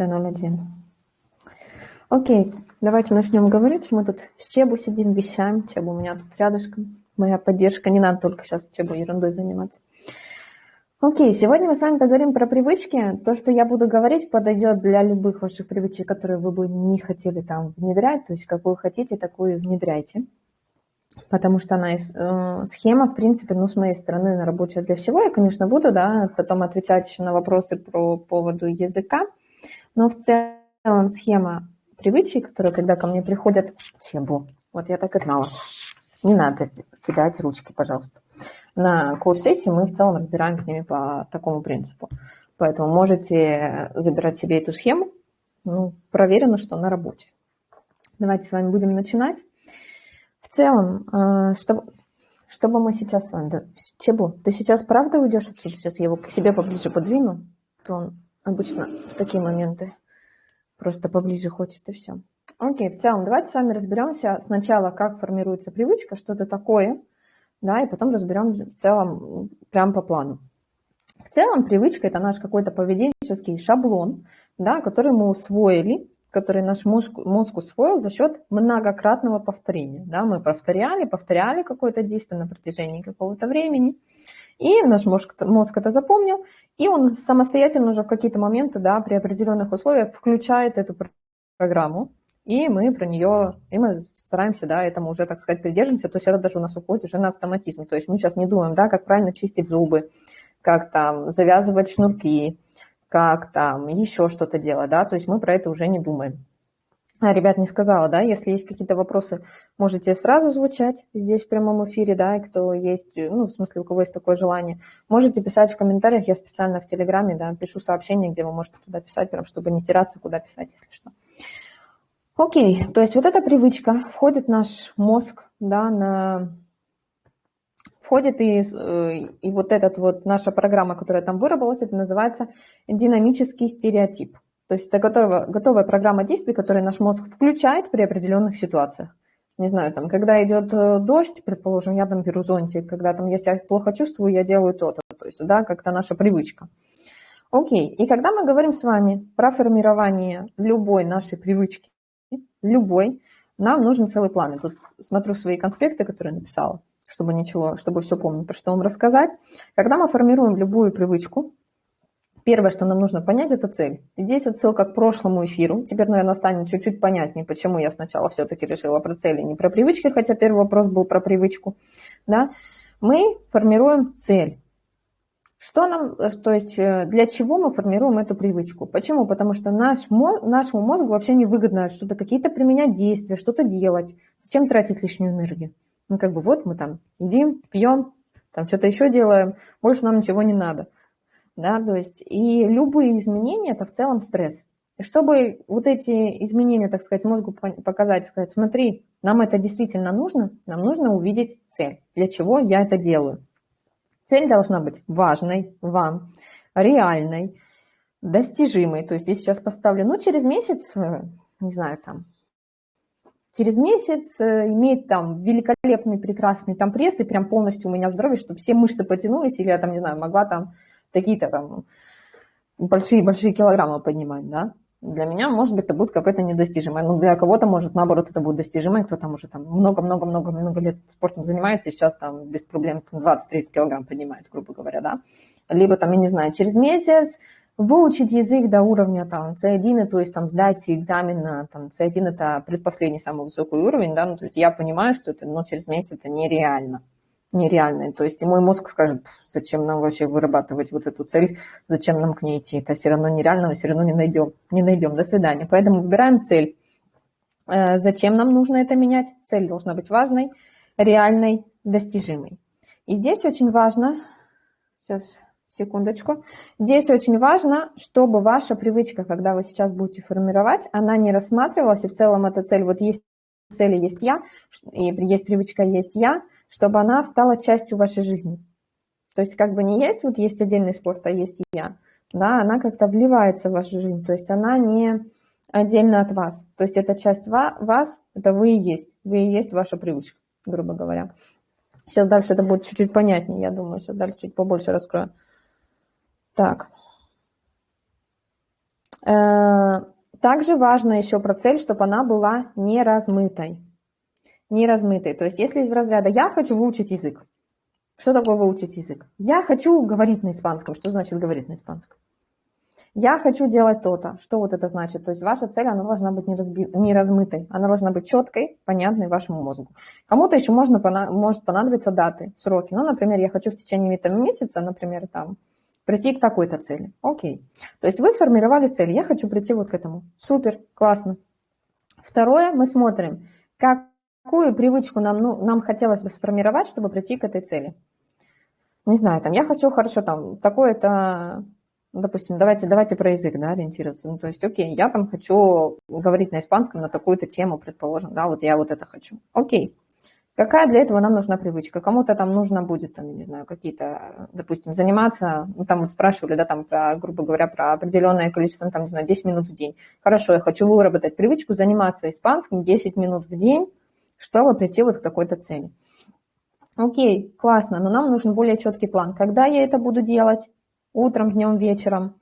20.01. Окей, давайте начнем говорить. Мы тут с Чебу сидим, вещаем. Чебу у меня тут рядышком. Моя поддержка. Не надо только сейчас Чебу ерундой заниматься. Окей, сегодня мы с вами поговорим про привычки. То, что я буду говорить, подойдет для любых ваших привычек, которые вы бы не хотели там внедрять. То есть, какую хотите, такую внедряйте потому что она э, схема, в принципе, ну, с моей стороны, рабочая для всего. Я, конечно, буду, да, потом отвечать еще на вопросы про поводу языка, но в целом схема привычек, которые, когда ко мне приходят, чебу, вот я так и знала, не надо кидать ручки, пожалуйста. На коуч-сессии мы в целом разбираем с ними по такому принципу. Поэтому можете забирать себе эту схему, ну, проверено, что на работе. Давайте с вами будем начинать. В целом, чтобы, чтобы мы сейчас с вами... Чебу, ты сейчас правда уйдешь отсюда? Сейчас я его к себе поближе подвину. То он обычно в такие моменты просто поближе хочет и все. Окей, в целом давайте с вами разберемся сначала, как формируется привычка, что это такое, да, и потом разберем в целом прям по плану. В целом привычка – это наш какой-то поведенческий шаблон, да, который мы усвоили который наш мозг, мозг усвоил за счет многократного повторения. Да, мы повторяли, повторяли какое-то действие на протяжении какого-то времени, и наш мозг, мозг это запомнил, и он самостоятельно уже в какие-то моменты, да, при определенных условиях включает эту программу, и мы про нее, и мы стараемся, да, этому уже, так сказать, придерживаемся, то есть это даже у нас уходит уже на автоматизм, то есть мы сейчас не думаем, да, как правильно чистить зубы, как там завязывать шнурки, как там еще что-то делать, да, то есть мы про это уже не думаем. А, ребят, не сказала, да, если есть какие-то вопросы, можете сразу звучать здесь в прямом эфире, да, и кто есть, ну, в смысле, у кого есть такое желание, можете писать в комментариях, я специально в Телеграме, да, пишу сообщение, где вы можете туда писать, прям, чтобы не теряться, куда писать, если что. Окей, то есть вот эта привычка входит в наш мозг, да, на входит и, э, и вот этот вот наша программа, которая там выработалась, это называется динамический стереотип. То есть это готовая, готовая программа действий, которую наш мозг включает при определенных ситуациях. Не знаю, там, когда идет э, дождь, предположим, я там беру зонтик, когда там я себя плохо чувствую, я делаю то-то. То есть, да, как-то наша привычка. Окей, и когда мы говорим с вами про формирование любой нашей привычки, любой, нам нужен целый план. Я тут смотрю свои конспекты, которые написала чтобы ничего, чтобы все помнить, про что вам рассказать. Когда мы формируем любую привычку, первое, что нам нужно понять, это цель. здесь отсылка к прошлому эфиру. Теперь, наверное, станет чуть-чуть понятнее, почему я сначала все-таки решила про цели, не про привычки, хотя первый вопрос был про привычку. Да? Мы формируем цель. Что нам, то есть э, для чего мы формируем эту привычку? Почему? Потому что наш нашему мозгу вообще не выгодно что-то, какие-то применять действия, что-то делать. Зачем тратить лишнюю энергию? Ну, как бы вот мы там едим, пьем, там что-то еще делаем, больше нам ничего не надо. Да, то есть и любые изменения – это в целом стресс. И чтобы вот эти изменения, так сказать, мозгу показать, сказать, смотри, нам это действительно нужно, нам нужно увидеть цель, для чего я это делаю. Цель должна быть важной вам, реальной, достижимой. То есть здесь сейчас поставлю, ну, через месяц, э, не знаю, там, через месяц э, имеет там великолепный, прекрасный там пресс, и прям полностью у меня здоровье, что все мышцы потянулись, или я там, не знаю, могла там такие-то там большие-большие килограммы поднимать, да. Для меня, может быть, это будет какое-то недостижимое. Но для кого-то, может, наоборот, это будет достижимое. Кто там уже там много-много-много-много лет спортом занимается и сейчас там без проблем 20-30 килограмм поднимает, грубо говоря, да. Либо там, я не знаю, через месяц выучить язык до уровня там C1, то есть там сдать экзамен на там C1 это предпоследний самый высокий уровень, да, ну, то есть я понимаю, что это, но через месяц это нереально, нереально, то есть и мой мозг скажет, зачем нам вообще вырабатывать вот эту цель, зачем нам к ней идти, это все равно нереально, мы все равно не найдем, не найдем, до свидания, поэтому выбираем цель. Э, зачем нам нужно это менять? Цель должна быть важной, реальной, достижимой. И здесь очень важно, сейчас секундочку. Здесь очень важно, чтобы ваша привычка, когда вы сейчас будете формировать, она не рассматривалась, и в целом эта цель, вот есть цели, есть я, и есть привычка, есть я, чтобы она стала частью вашей жизни. То есть как бы не есть, вот есть отдельный спорт, а есть я, да, она как-то вливается в вашу жизнь, то есть она не отдельно от вас. То есть это часть вас, это вы и есть, вы и есть ваша привычка, грубо говоря. Сейчас дальше это будет чуть-чуть понятнее, я думаю, сейчас дальше чуть побольше раскрою. Так. Э, также важно еще про цель, чтобы она была не размытой. Не размытой. То есть если из разряда «я хочу выучить язык», что такое выучить язык? Я хочу говорить на испанском. Что значит говорить на испанском? Я хочу делать то-то. Что вот это значит? То есть ваша цель, она должна быть не, разби... не размытой. Она должна быть четкой, понятной вашему мозгу. Кому-то еще можно, может понадобиться даты, сроки. Ну, например, я хочу в течение этого месяца, например, там, прийти к такой-то цели. Окей. То есть вы сформировали цель. Я хочу прийти вот к этому. Супер, классно. Второе, мы смотрим, какую привычку нам, ну, нам хотелось бы сформировать, чтобы прийти к этой цели не знаю, там, я хочу хорошо, там, такое-то, допустим, давайте, давайте про язык, да, ориентироваться. Ну, то есть, окей, я там хочу говорить на испанском на такую-то тему, предположим, да, вот я вот это хочу. Окей. Какая для этого нам нужна привычка? Кому-то там нужно будет, там, не знаю, какие-то, допустим, заниматься, ну, там вот спрашивали, да, там, про, грубо говоря, про определенное количество, там, не знаю, 10 минут в день. Хорошо, я хочу выработать привычку заниматься испанским 10 минут в день, чтобы прийти вот к такой-то цели. Окей, классно, но нам нужен более четкий план. Когда я это буду делать? Утром, днем, вечером.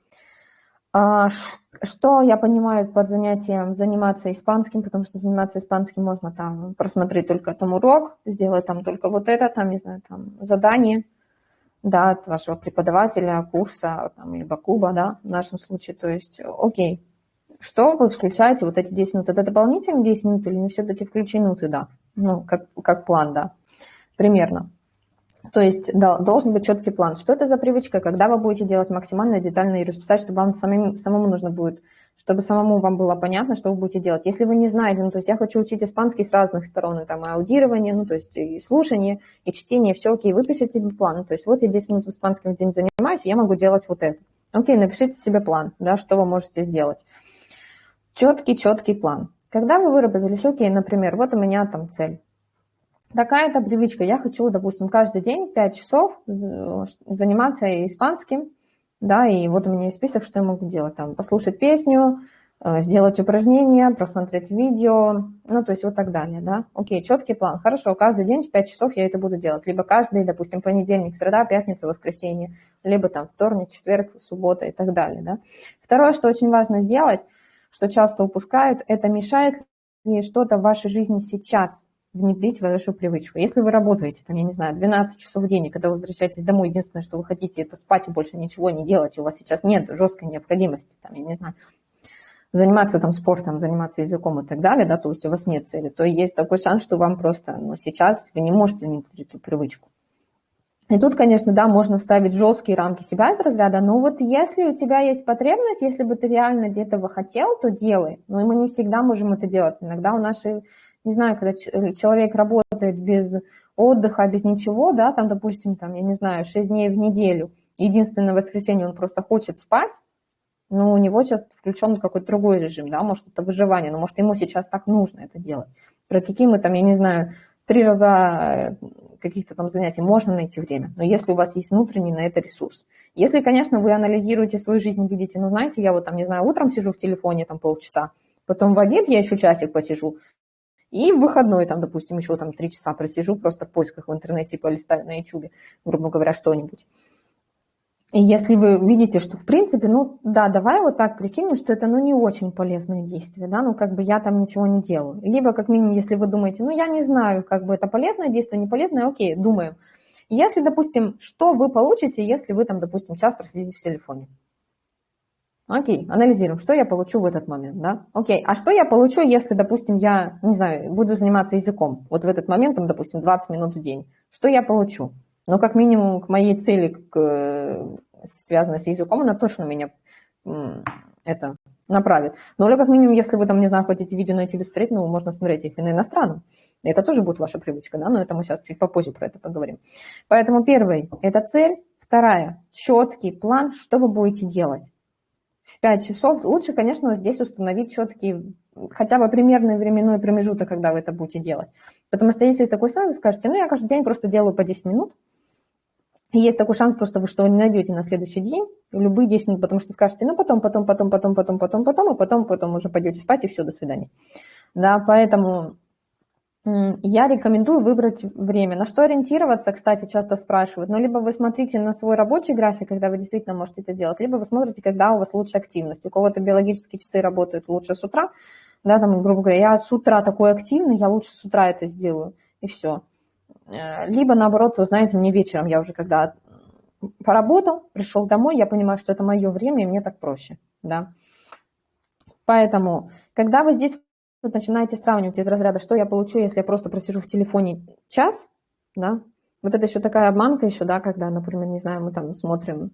А, что я понимаю под занятием заниматься испанским, потому что заниматься испанским можно там просмотреть только там урок, сделать там только вот это, там, не знаю, там задание, да, от вашего преподавателя, курса, там, либо клуба, да, в нашем случае. То есть, окей, что вы включаете вот эти 10 минут? Это дополнительные 10 минут или не все-таки включены туда? Ну, как, как план, да примерно. То есть да, должен быть четкий план. Что это за привычка, когда вы будете делать максимально детально и расписать, чтобы вам самим, самому нужно будет, чтобы самому вам было понятно, что вы будете делать. Если вы не знаете, ну, то есть я хочу учить испанский с разных сторон, и там и аудирование, ну, то есть и слушание, и чтение, все окей, выпишите себе план. То есть вот я 10 минут в испанском в день занимаюсь, я могу делать вот это. Окей, напишите себе план, да, что вы можете сделать. Четкий, четкий план. Когда вы выработались, окей, например, вот у меня там цель такая-то привычка. Я хочу, допустим, каждый день 5 часов заниматься испанским, да, и вот у меня есть список, что я могу делать. Там, послушать песню, э, сделать упражнения, просмотреть видео, ну, то есть вот так далее, да. Окей, четкий план. Хорошо, каждый день в 5 часов я это буду делать. Либо каждый, допустим, понедельник, среда, пятница, воскресенье, либо там вторник, четверг, суббота и так далее, да. Второе, что очень важно сделать, что часто упускают, это мешает ли что-то в вашей жизни сейчас, внедрить вашу привычку. Если вы работаете, там, я не знаю, 12 часов в день, и когда вы возвращаетесь домой, единственное, что вы хотите, это спать и больше ничего не делать, у вас сейчас нет жесткой необходимости, там, я не знаю, заниматься там спортом, заниматься языком и так далее, да, то есть у вас нет цели, то есть такой шанс, что вам просто, ну, сейчас вы не можете внедрить эту привычку. И тут, конечно, да, можно вставить жесткие рамки себя из разряда, но вот если у тебя есть потребность, если бы ты реально бы хотел, то делай. Но мы не всегда можем это делать. Иногда у нашей не знаю, когда э, человек работает без отдыха, без ничего, да, там, допустим, там, я не знаю, 6 дней в неделю, единственное воскресенье он просто хочет спать, но у него сейчас включен какой-то другой режим, да, может, это выживание, но может, ему сейчас так нужно это делать. Про какие мы там, я не знаю, три раза э, каких-то там занятий можно найти время, но если у вас есть внутренний на это ресурс. Если, конечно, вы анализируете свою жизнь и видите, ну, знаете, я вот там, не знаю, утром сижу в телефоне там полчаса, потом в обед я еще часик посижу, и в выходной, там, допустим, еще там три часа просижу, просто в поисках в интернете полистаю на YouTube, грубо говоря, что-нибудь. И если вы видите, что в принципе, ну да, давай вот так прикинем, что это ну не очень полезное действие, да, ну как бы я там ничего не делаю. Либо как минимум, если вы думаете, ну я не знаю, как бы это полезное действие, не полезное, окей, думаем. Если, допустим, что вы получите, если вы там, допустим, час просидите в телефоне? Окей, анализируем, что я получу в этот момент, да? Окей, а что я получу, если, допустим, я, не знаю, буду заниматься языком, вот в этот момент, там, допустим, 20 минут в день, что я получу? Ну, как минимум, к моей цели, к, связанной с языком, она точно меня это направит. Ну, или как минимум, если вы там, не знаю, хотите видео на YouTube смотреть, ну, можно смотреть их и на иностранном. Это тоже будет ваша привычка, да, но это мы сейчас чуть попозже про это поговорим. Поэтому первый – это цель. Вторая – четкий план, что вы будете делать в 5 часов. Лучше, конечно, здесь установить четкий, хотя бы примерный временной промежуток, когда вы это будете делать. Потому что если такой шанс, вы скажете, ну, я каждый день просто делаю по 10 минут, есть такой шанс просто, вы что вы не найдете на следующий день, любые 10 минут, потому что скажете, ну, потом, потом, потом, потом, потом, потом, потом, а потом, потом уже пойдете спать, и все, до свидания. Да, поэтому я рекомендую выбрать время. На что ориентироваться, кстати, часто спрашивают. Ну, либо вы смотрите на свой рабочий график, когда вы действительно можете это делать, либо вы смотрите, когда у вас лучшая активность. У кого-то биологические часы работают лучше с утра, да, там, грубо говоря, я с утра такой активный, я лучше с утра это сделаю, и все. Э, либо, наоборот, вы знаете, мне вечером, я уже когда поработал, пришел домой, я понимаю, что это мое время, и мне так проще, да. Поэтому, когда вы здесь вот начинаете сравнивать из разряда, что я получу, если я просто просижу в телефоне час, да, вот это еще такая обманка еще, да, когда, например, не знаю, мы там смотрим,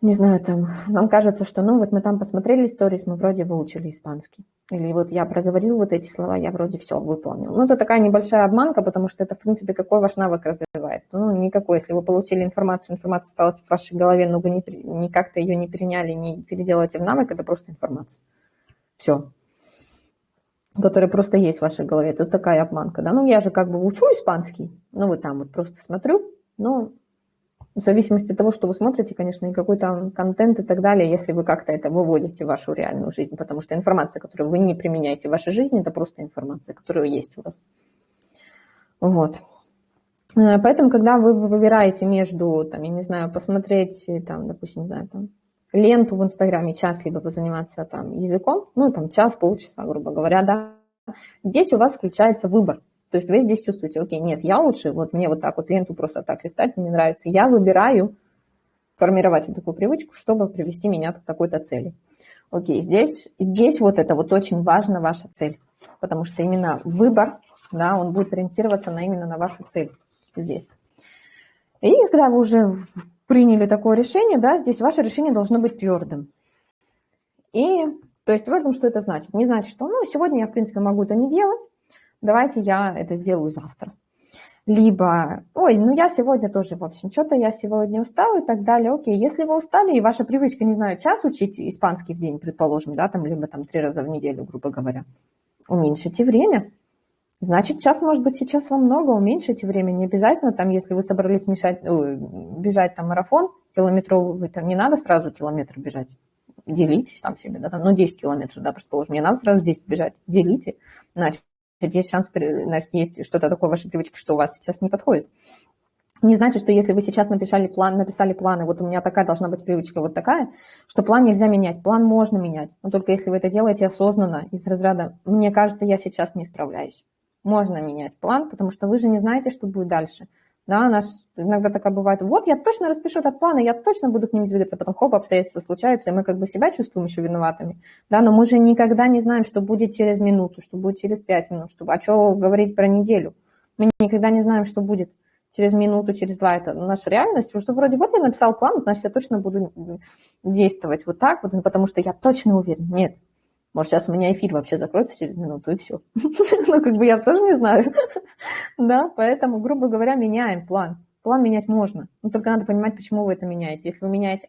не знаю, там, нам кажется, что, ну, вот мы там посмотрели истории, мы вроде выучили испанский. Или вот я проговорил вот эти слова, я вроде все выполнил. Ну, это такая небольшая обманка, потому что это, в принципе, какой ваш навык развивает? Ну, никакой. Если вы получили информацию, информация осталась в вашей голове, но вы не, не как-то ее не приняли, не переделаете в навык, это просто информация. Все которая просто есть в вашей голове. Это такая обманка, да. Ну, я же как бы учу испанский, ну, вот там вот просто смотрю, но в зависимости от того, что вы смотрите, конечно, и какой там контент и так далее, если вы как-то это выводите в вашу реальную жизнь, потому что информация, которую вы не применяете в вашей жизни, это просто информация, которая есть у вас. Вот. Э, поэтому, когда вы выбираете между, там, я не знаю, посмотреть, там, допустим, не знаю, там, ленту в Инстаграме час, либо позаниматься там языком, ну, там час, полчаса, грубо говоря, да, здесь у вас включается выбор. То есть вы здесь чувствуете, окей, нет, я лучше, вот мне вот так вот ленту просто так листать мне нравится. Я выбираю формировать вот такую привычку, чтобы привести меня к такой-то цели. Окей, здесь, здесь вот это вот очень важно, ваша цель, потому что именно выбор, да, он будет ориентироваться на именно на вашу цель здесь. И когда вы уже приняли такое решение, да, здесь ваше решение должно быть твердым. И, то есть твердым, что это значит? Не значит, что, ну, сегодня я, в принципе, могу это не делать, давайте я это сделаю завтра. Либо, ой, ну я сегодня тоже, в общем, что-то я сегодня устал и так далее. Окей, если вы устали, и ваша привычка, не знаю, час учить испанский в день, предположим, да, там, либо там три раза в неделю, грубо говоря, уменьшите время, Значит, час, может быть, сейчас вам много, уменьшите время. Не обязательно, там, если вы собрались мешать, бежать там марафон километровый, там не надо сразу километр бежать. Делитесь там себе, да, там, ну, 10 километров, да, предположим, не надо сразу 10 бежать. Делите. Значит, есть шанс, значит, есть что-то такое в вашей привычке, что у вас сейчас не подходит. Не значит, что если вы сейчас написали план, написали планы, вот у меня такая должна быть привычка, вот такая, что план нельзя менять. План можно менять, но только если вы это делаете осознанно, из разряда «мне кажется, я сейчас не справляюсь» можно менять план, потому что вы же не знаете, что будет дальше. Да, наш, иногда такая бывает, вот я точно распишу этот план, и я точно буду к ним двигаться, потом хоп, обстоятельства случаются, и мы как бы себя чувствуем еще виноватыми. Да, но мы же никогда не знаем, что будет через минуту, что будет через пять минут, что, а что говорить про неделю. Мы никогда не знаем, что будет через минуту, через два. Это наша реальность, что вроде вот я написал план, значит, я точно буду действовать вот так, вот, потому что я точно уверен. Нет, может, сейчас у меня эфир вообще закроется через минуту, и все. Ну, как бы я тоже не знаю. Да, поэтому, грубо говоря, меняем план. План менять можно. Но только надо понимать, почему вы это меняете. Если вы меняете,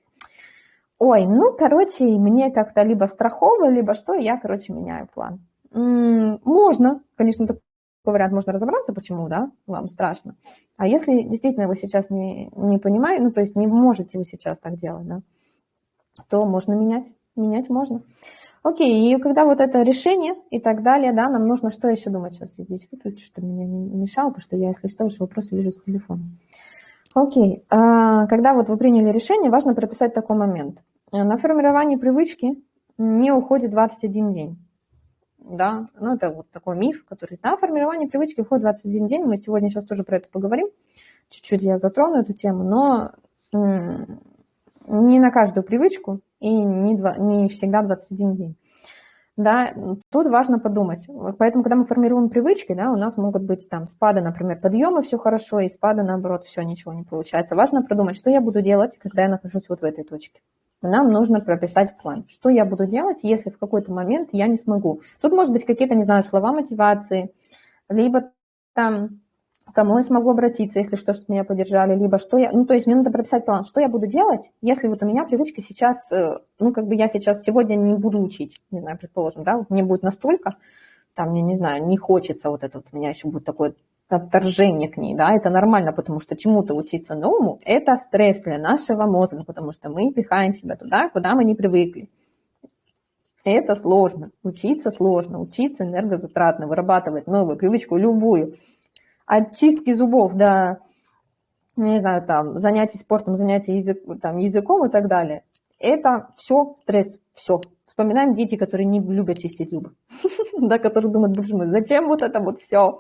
ой, ну, короче, мне как-то либо страхово, либо что, я, короче, меняю план. Можно, конечно, такой вариант можно разобраться, почему, да, вам страшно. А если действительно вы сейчас не, не понимаете, ну, то есть не можете вы сейчас так делать, да, то можно менять. Менять можно. Окей, и когда вот это решение и так далее, да, нам нужно что еще думать? Сейчас я здесь выключу, чтобы меня не мешало, потому что я, если что, ваши вопросы вижу с телефона. Окей, а, когда вот вы приняли решение, важно прописать такой момент. На формирование привычки не уходит 21 день. Да, ну это вот такой миф, который, на формирование привычки уходит 21 день. Мы сегодня сейчас тоже про это поговорим. Чуть-чуть я затрону эту тему, но не на каждую привычку и не, два, не всегда 21 день. Да, тут важно подумать. Поэтому, когда мы формируем привычки, да, у нас могут быть там спады, например, подъемы, все хорошо, и спады, наоборот, все, ничего не получается. Важно продумать, что я буду делать, когда я нахожусь вот в этой точке. Нам нужно прописать план, что я буду делать, если в какой-то момент я не смогу. Тут, может быть, какие-то, не знаю, слова мотивации, либо там кому я смогу обратиться, если что, чтобы меня поддержали, либо что я... Ну, то есть мне надо прописать план, что я буду делать, если вот у меня привычка сейчас, э, ну, как бы я сейчас сегодня не буду учить, не знаю, предположим, да, вот мне будет настолько, там, я не знаю, не хочется вот это вот, у меня еще будет такое отторжение к ней, да, это нормально, потому что чему-то учиться новому – это стресс для нашего мозга, потому что мы пихаем себя туда, куда мы не привыкли. Это сложно. Учиться сложно. Учиться энергозатратно, вырабатывать новую привычку, любую. От чистки зубов до, не знаю, там, занятий спортом, занятий язык, там, языком и так далее. Это все стресс, все. Вспоминаем дети, которые не любят чистить зубы, да, которые думают, боже мой, зачем вот это вот все?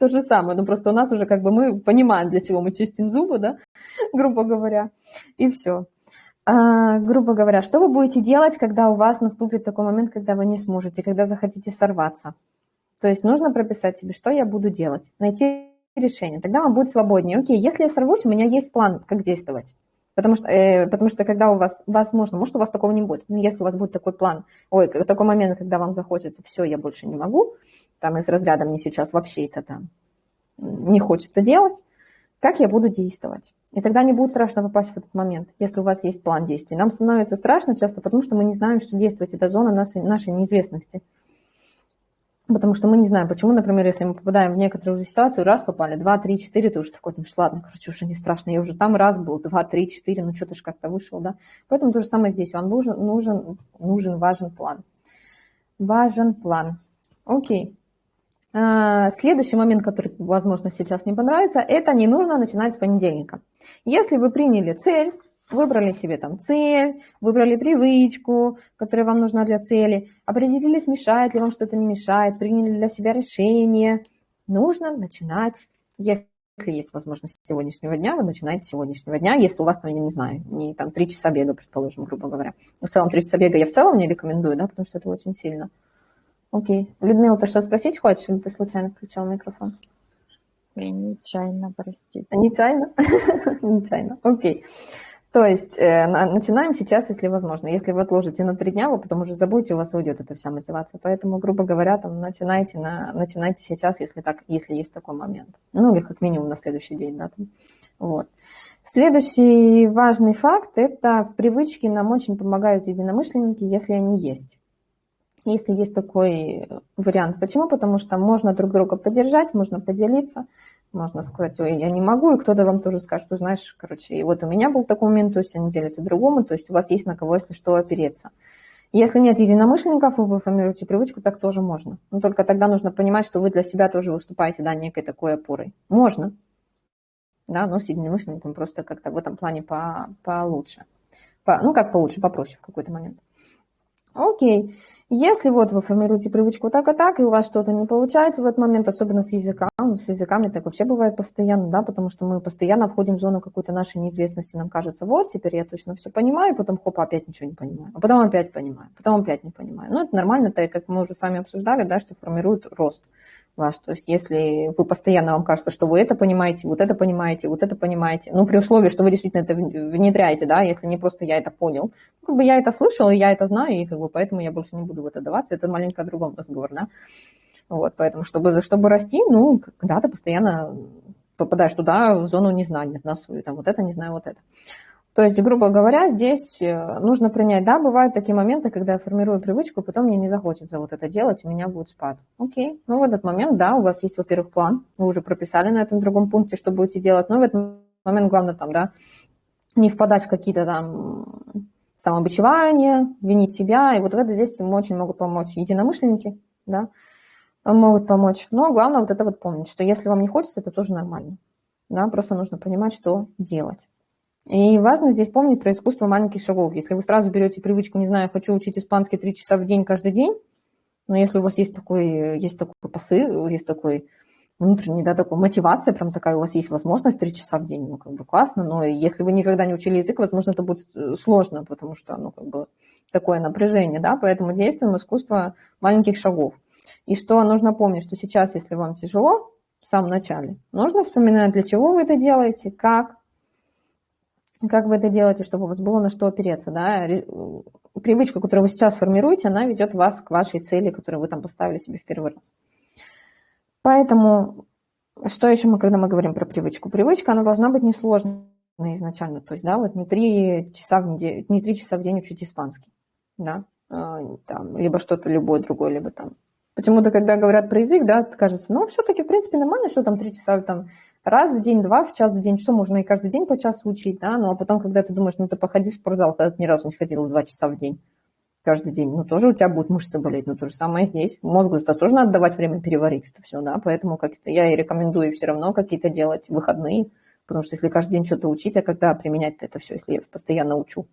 То же самое, ну просто у нас уже как бы мы понимаем, для чего мы чистим зубы, да, грубо говоря, и все. А, грубо говоря, что вы будете делать, когда у вас наступит такой момент, когда вы не сможете, когда захотите сорваться? То есть нужно прописать себе, что я буду делать, найти решение, тогда вам будет свободнее. Окей, если я сорвусь, у меня есть план, как действовать. Потому что, э, потому что когда у вас, возможно, может, у вас такого не будет, но если у вас будет такой план, ой, такой момент, когда вам захочется, все, я больше не могу, там из разряда мне сейчас вообще это там не хочется делать, как я буду действовать? И тогда не будет страшно попасть в этот момент, если у вас есть план действий. Нам становится страшно часто, потому что мы не знаем, что действовать. Это зона нашей, нашей неизвестности. Потому что мы не знаем, почему, например, если мы попадаем в некоторую уже ситуацию, раз попали, два, три, четыре, ты уже такой, ну ладно, короче, уже не страшно, я уже там раз был, два, три, четыре, ну что-то же как-то вышел, да. Поэтому то же самое здесь, вам нужен, нужен, нужен, важен план. Важен план. Окей. А, следующий момент, который, возможно, сейчас не понравится, это не нужно начинать с понедельника. Если вы приняли цель, Выбрали себе там цель, выбрали привычку, которая вам нужна для цели, определились, мешает ли вам что-то, не мешает, приняли для себя решение. Нужно начинать, если есть возможность сегодняшнего дня, вы начинаете с сегодняшнего дня, если у вас там, я не знаю, не там три часа бега, предположим, грубо говоря. Но в целом три часа бега я в целом не рекомендую, да, потому что это очень сильно. Окей. Людмила, ты что спросить хочешь, или ты случайно включал микрофон? Я нечаянно, простите. Нечаянно? Нечаянно, окей. То есть э, начинаем сейчас, если возможно. Если вы отложите на три дня, вы потом уже забудете, у вас уйдет эта вся мотивация. Поэтому, грубо говоря, там начинайте, на, начинайте сейчас, если, так, если есть такой момент. Ну, или как минимум на следующий день. Да, там. Вот. Следующий важный факт – это в привычке нам очень помогают единомышленники, если они есть. Если есть такой вариант. Почему? Потому что можно друг друга поддержать, можно поделиться – можно сказать, ой, я не могу, и кто-то вам тоже скажет, что знаешь, короче, и вот у меня был такой момент, то есть они делятся другому, то есть у вас есть на кого, если что, опереться. Если нет единомышленников, вы формируете привычку, так тоже можно. Но только тогда нужно понимать, что вы для себя тоже выступаете, да, некой такой опорой. Можно, да, но с единомышленником просто как-то в этом плане по, получше. По, ну, как получше, попроще в какой-то момент. Окей. Если вот вы формируете привычку так и так, и у вас что-то не получается в этот момент, особенно с языком, с языками так вообще бывает постоянно, да, потому что мы постоянно входим в зону какой-то нашей неизвестности, нам кажется, вот, теперь я точно все понимаю, потом, хоп, опять ничего не понимаю, а потом опять понимаю, потом опять не понимаю. Ну, это нормально, так как мы уже с вами обсуждали, да, что формирует рост ваш. То есть если вы постоянно, вам кажется, что вы это понимаете, вот это понимаете, вот это понимаете, ну, при условии, что вы действительно это внедряете, да, если не просто я это понял, ну, как бы я это слышал, и я это знаю, и как бы поэтому я больше не буду в это даваться, это маленько о другом разговор, да. Вот, поэтому, чтобы, чтобы расти, ну, когда ты постоянно попадаешь туда, в зону незнания, на свою, там, вот это не знаю, вот это. То есть, грубо говоря, здесь э, нужно принять, да, бывают такие моменты, когда я формирую привычку, потом мне не захочется вот это делать, у меня будет спад. Окей, ну в этот момент, да, у вас есть, во-первых, план, вы уже прописали на этом другом пункте, что будете делать, но в этот момент главное там, да, не впадать в какие-то там самобичевания, винить себя, и вот в это здесь им очень могут помочь единомышленники, да, могут помочь. Но главное вот это вот помнить, что если вам не хочется, это тоже нормально, да, просто нужно понимать, что делать. И важно здесь помнить про искусство маленьких шагов. Если вы сразу берете привычку, не знаю, хочу учить испанский три часа в день каждый день, но если у вас есть такой, есть такой посыл, есть такой внутренний, да, такой мотивация, прям такая у вас есть возможность три часа в день, ну, как бы классно, но если вы никогда не учили язык, возможно, это будет э, сложно, потому что, ну, как бы такое напряжение, да, поэтому действуем искусство маленьких шагов. И что нужно помнить, что сейчас, если вам тяжело, в самом начале, нужно вспоминать, для чего вы это делаете, как, как вы это делаете, чтобы у вас было на что опереться, да, привычка, которую вы сейчас формируете, она ведет вас к вашей цели, которую вы там поставили себе в первый раз. Поэтому, что еще мы, когда мы говорим про привычку? Привычка, она должна быть несложной изначально, то есть, да, вот не три часа в неделю, не три часа в день учить испанский, да, а, там, либо что-то любое другое, либо там. Почему-то, когда говорят про язык, да, кажется, ну, все-таки, в принципе, нормально, что там три часа там раз в день, два в час в день, что можно и каждый день по часу учить, да, ну а потом, когда ты думаешь, ну ты походи в спортзал, когда ты ни разу не ходила два часа в день, каждый день, ну, тоже у тебя будут мышцы болеть, ну, то же самое здесь. Мозгу это тоже надо давать время переварить это все, да, поэтому как то я и рекомендую все равно какие-то делать выходные, потому что если каждый день что-то учить, а когда применять это все, если я постоянно учу.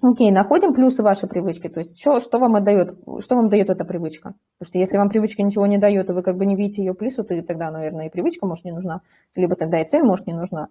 Окей, находим плюсы вашей привычки. То есть что, что вам отдает, что вам дает эта привычка? Потому что если вам привычка ничего не дает, и вы как бы не видите ее плюсы, то тогда, наверное, и привычка, может, не нужна. Либо тогда и цель, может, не нужна.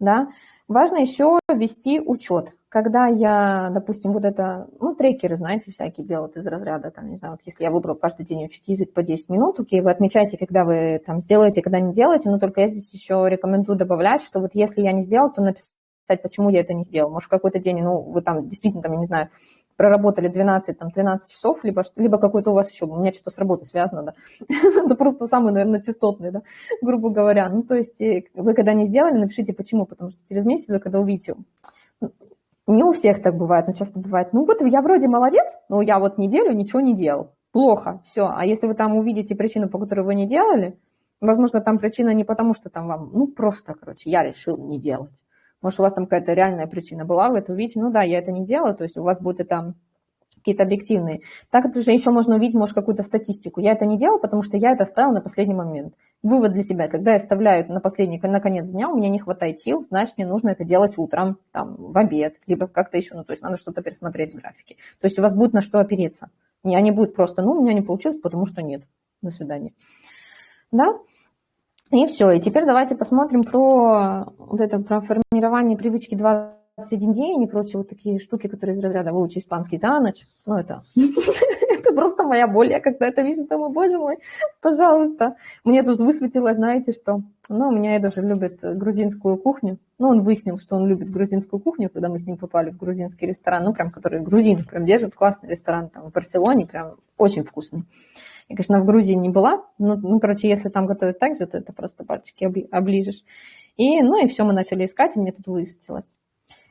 Да? Важно еще вести учет. Когда я, допустим, вот это, ну, трекеры, знаете, всякие делают из разряда, там, не знаю, вот если я выбрал каждый день учить язык по 10 минут, окей, вы отмечаете, когда вы там сделаете, когда не делаете, но только я здесь еще рекомендую добавлять, что вот если я не сделал, то написать сказать, почему я это не сделал. Может, какой-то день, ну, вы там действительно, там, я не знаю, проработали 12, там, 13 часов, либо, либо какой-то у вас еще, у меня что-то с работой связано, да. Это просто самый, наверное, частотный, да, грубо говоря. Ну, то есть э, вы когда не сделали, напишите почему, потому что через месяц вы когда увидите, не у всех так бывает, но часто бывает, ну вот я вроде молодец, но я вот неделю ничего не делал. Плохо, все. А если вы там увидите причину, по которой вы не делали, возможно, там причина не потому, что там вам, ну просто, короче, я решил не делать. Может, у вас там какая-то реальная причина была, вы это увидите, ну да, я это не делаю, то есть у вас будет это какие-то объективные. Так же еще можно увидеть, может, какую-то статистику. Я это не делал, потому что я это оставил на последний момент. Вывод для себя, когда я оставляю на последний, на конец дня, у меня не хватает сил, значит, мне нужно это делать утром, там, в обед, либо как-то еще, ну, то есть надо что-то пересмотреть в графике. То есть у вас будет на что опереться. Не, они будут просто, ну, у меня не получилось, потому что нет. До свидания. Да? И все. И теперь давайте посмотрим про вот это про формирование привычки 21 день и прочие вот такие штуки, которые из разряда выучи испанский за ночь. Ну, это, это просто моя боль. Я когда это вижу, думаю, боже мой, пожалуйста. Мне тут высветилось, знаете что? Ну, у меня Эда же любит грузинскую кухню. Ну, он выяснил, что он любит грузинскую кухню, когда мы с ним попали в грузинский ресторан. Ну, прям, который грузины прям держат. Классный ресторан там в Барселоне, прям очень вкусный. Я, конечно, в Грузии не была, но, ну, короче, если там готовят так же, то это просто пальчики оближешь. И, ну, и все, мы начали искать, и мне тут высветилось.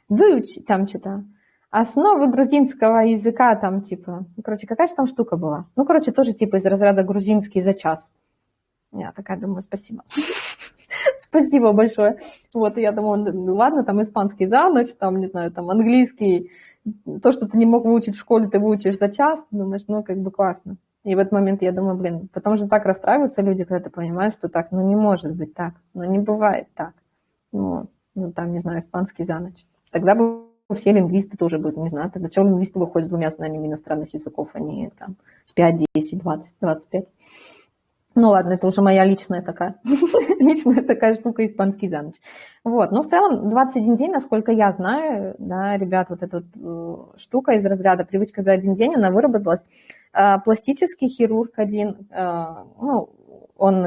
Выучить там что-то. Основы грузинского языка там, типа, ну, короче, какая же там штука была? Ну, короче, тоже типа из разряда грузинский за час. Я такая думаю, спасибо. Спасибо большое. Вот, я думаю, ну ладно, там испанский за ночь, там, не знаю, там английский, то, что ты не мог выучить в школе, ты выучишь за час, ты думаешь, ну, как бы классно. И в этот момент я думаю, блин, потом же так расстраиваются люди, когда ты понимаешь, что так, ну не может быть так, ну не бывает так. Ну, ну там, не знаю, испанский за ночь. Тогда бы все лингвисты тоже будут, не знаю, тогда чего лингвисты выходят двумя знаниями иностранных языков, а не там 5, 10, 20, 25. Ну ладно, это уже моя личная такая, личная такая штука, испанский за ночь. Вот, но в целом 21 день, насколько я знаю, да, ребят, вот эта вот, э, штука из разряда привычка за один день, она выработалась. А, пластический хирург один, а, ну, он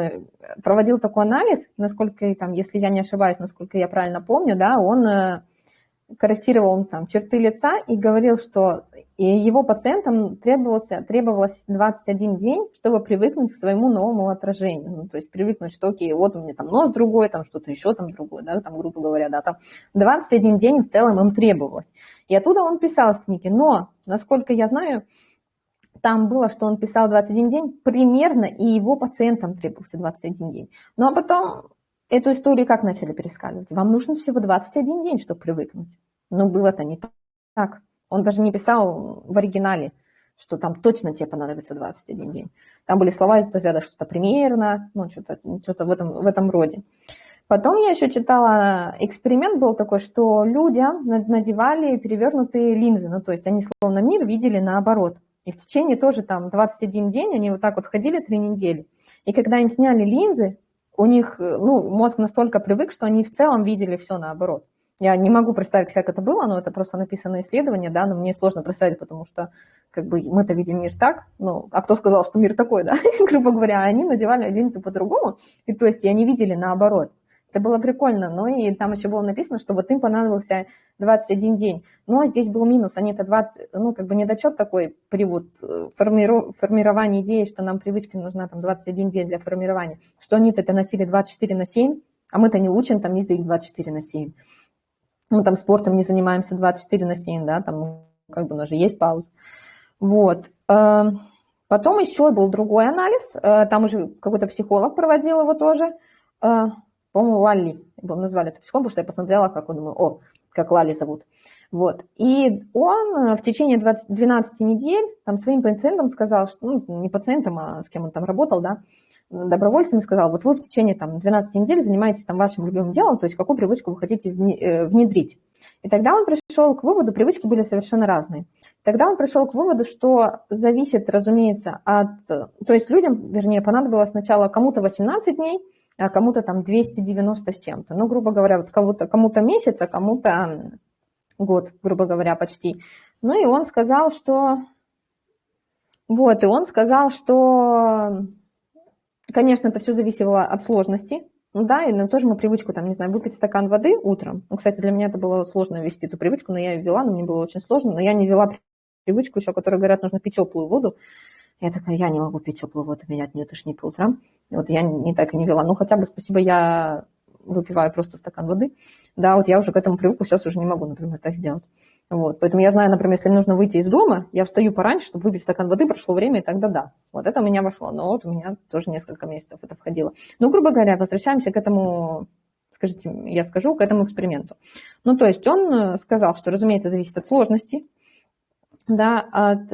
проводил такой анализ, насколько, там, если я не ошибаюсь, насколько я правильно помню, да, он э, корректировал там черты лица и говорил, что его пациентам требовался, требовалось 21 день, чтобы привыкнуть к своему новому отражению. Ну, то есть привыкнуть, что окей, вот у меня там нос другой, там что-то еще там другое, да, там, грубо говоря, да, там 21 день в целом им требовалось. И оттуда он писал в книге, но, насколько я знаю, там было, что он писал 21 день примерно, и его пациентам требовался 21 день. Ну, а потом эту историю как начали пересказывать? Вам нужно всего 21 день, чтобы привыкнуть. Но было-то не так. Он даже не писал в оригинале, что там точно тебе понадобится 21 день. Там были слова из разряда что-то примерно, ну, что-то что в, этом, в этом роде. Потом я еще читала, эксперимент был такой, что людям надевали перевернутые линзы, ну, то есть они словно мир видели наоборот. И в течение тоже там 21 день они вот так вот ходили три недели. И когда им сняли линзы, у них э, ну, мозг настолько привык, что они в целом видели все наоборот. Я не могу представить, как это было, но это просто написано исследование, да, но мне сложно представить, потому что как бы мы-то видим мир так, ну, а кто сказал, что мир такой, да, грубо говоря, они надевали линзы по-другому, и то есть и они видели наоборот. Это было прикольно, но и там еще было написано, что вот им понадобился 21 день. Но здесь был минус, они это 20, ну, как бы недочет такой при вот э, формиру, формировании идеи, что нам привычка нужна там 21 день для формирования, что они это носили 24 на 7, а мы-то не учим там язык 24 на 7. Мы там спортом не занимаемся 24 на 7, да, там как бы у нас же есть пауза. Вот. Э, потом еще был другой анализ, э, там уже какой-то психолог проводил его тоже, по-моему, Лалли назвали это психом, потому что я посмотрела, как он, думаю, о, как Лали зовут. Вот. И он в течение 20, 12 недель там, своим пациентам сказал, что, ну, не пациентам, а с кем он там работал, да, добровольцами сказал, вот вы в течение там, 12 недель занимаетесь там, вашим любимым делом, то есть какую привычку вы хотите э, внедрить. И тогда он пришел к выводу, привычки были совершенно разные. Тогда он пришел к выводу, что зависит, разумеется, от... То есть людям, вернее, понадобилось сначала кому-то 18 дней, а кому-то там 290 с чем-то. Ну, грубо говоря, вот кому-то кому месяц, а кому-то год, грубо говоря, почти. Ну, и он сказал, что... Вот, и он сказал, что Конечно, это все зависело от сложности. Ну да, и ну, тоже мы привычку, там, не знаю, выпить стакан воды утром. Ну, кстати, для меня это было сложно ввести эту привычку, но я ее ввела, но мне было очень сложно. Но я не ввела привычку еще, которая говорят, нужно пить теплую воду. Я такая, я не могу пить теплую воду, меня от нее тошнит по утрам. Вот я не так и не вела. Ну, хотя бы спасибо, я выпиваю просто стакан воды. Да, вот я уже к этому привыкла, сейчас уже не могу, например, так сделать. Вот. Поэтому я знаю, например, если мне нужно выйти из дома, я встаю пораньше, чтобы выпить стакан воды, прошло время, и тогда да. Вот это у меня вошло. Но вот у меня тоже несколько месяцев это входило. Ну, грубо говоря, возвращаемся к этому, скажите, я скажу, к этому эксперименту. Ну, то есть он э, сказал, что, разумеется, зависит от сложности, да, от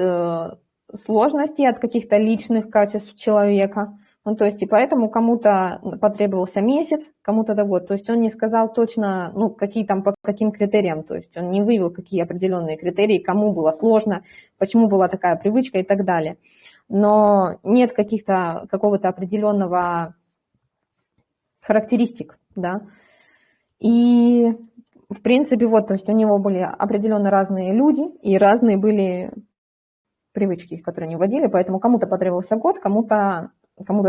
сложности, от каких-то личных качеств человека, ну, то есть, и поэтому кому-то потребовался месяц, кому-то до год. То есть он не сказал точно, ну, какие там, по каким критериям. То есть он не вывел, какие определенные критерии, кому было сложно, почему была такая привычка и так далее. Но нет каких-то, какого-то определенного характеристик, да. И, в принципе, вот, то есть у него были определенно разные люди и разные были привычки, которые они вводили, поэтому кому-то потребовался год, кому-то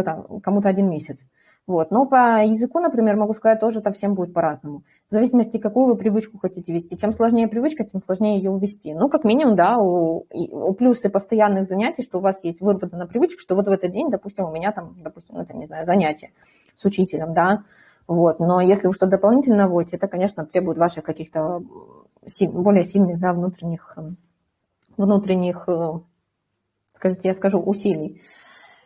там, кому-то один месяц. Вот. Но по языку, например, могу сказать, тоже это всем будет по-разному. В зависимости, какую вы привычку хотите вести. Чем сложнее привычка, тем сложнее ее ввести. Ну, как минимум, да, у, у плюсы постоянных занятий, что у вас есть выработана привычка, что вот в этот день, допустим, у меня там, допустим, ну, это, не знаю, занятие с учителем, да, вот. Но если вы что-то дополнительно вводите, это, конечно, требует ваших каких-то более сильных, да, внутренних, внутренних, э, скажите, я скажу, усилий.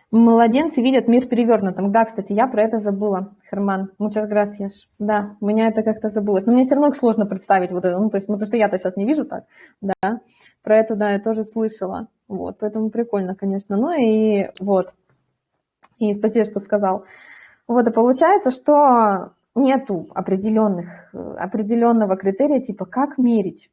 Младенцы видят мир перевернутым. Да, кстати, я про это забыла, Херман. Muchas gracias. Да, у меня это как-то забылось. Но мне все равно сложно представить вот это. Ну, то есть, потому что я-то сейчас не вижу так, да. Про это, да, я тоже слышала. Вот, поэтому прикольно, конечно. Ну и вот. И спасибо, что сказал. Вот, и получается, что нету определенных, определенного критерия, типа, как мерить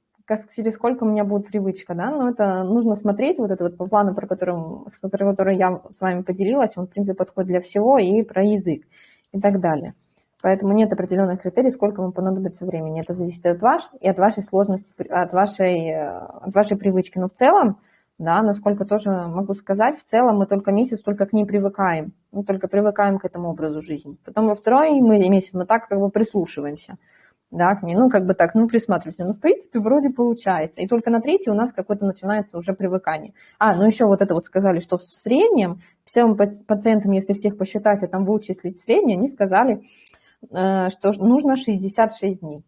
через сколько у меня будет привычка, да, но это нужно смотреть, вот это вот по плану, про которым, с который я с вами поделилась, он, в принципе, подходит для всего, и про язык, и так далее. Поэтому нет определенных критерий, сколько вам понадобится времени. Это зависит от вас и от вашей сложности, от вашей, э, от вашей привычки. Но в целом, да, насколько тоже могу сказать, в целом мы только месяц только к ней привыкаем. Мы только привыкаем к этому образу жизни. Потом во второй месяц мы так как бы прислушиваемся да, к ней, ну, как бы так, ну, присматривайся. Ну, в принципе, вроде получается. И только на третий у нас какое-то начинается уже привыкание. А, ну, еще вот это вот сказали, что в среднем всем пациентам, если всех посчитать, а там вычислить среднее, они сказали, э, что нужно 66 дней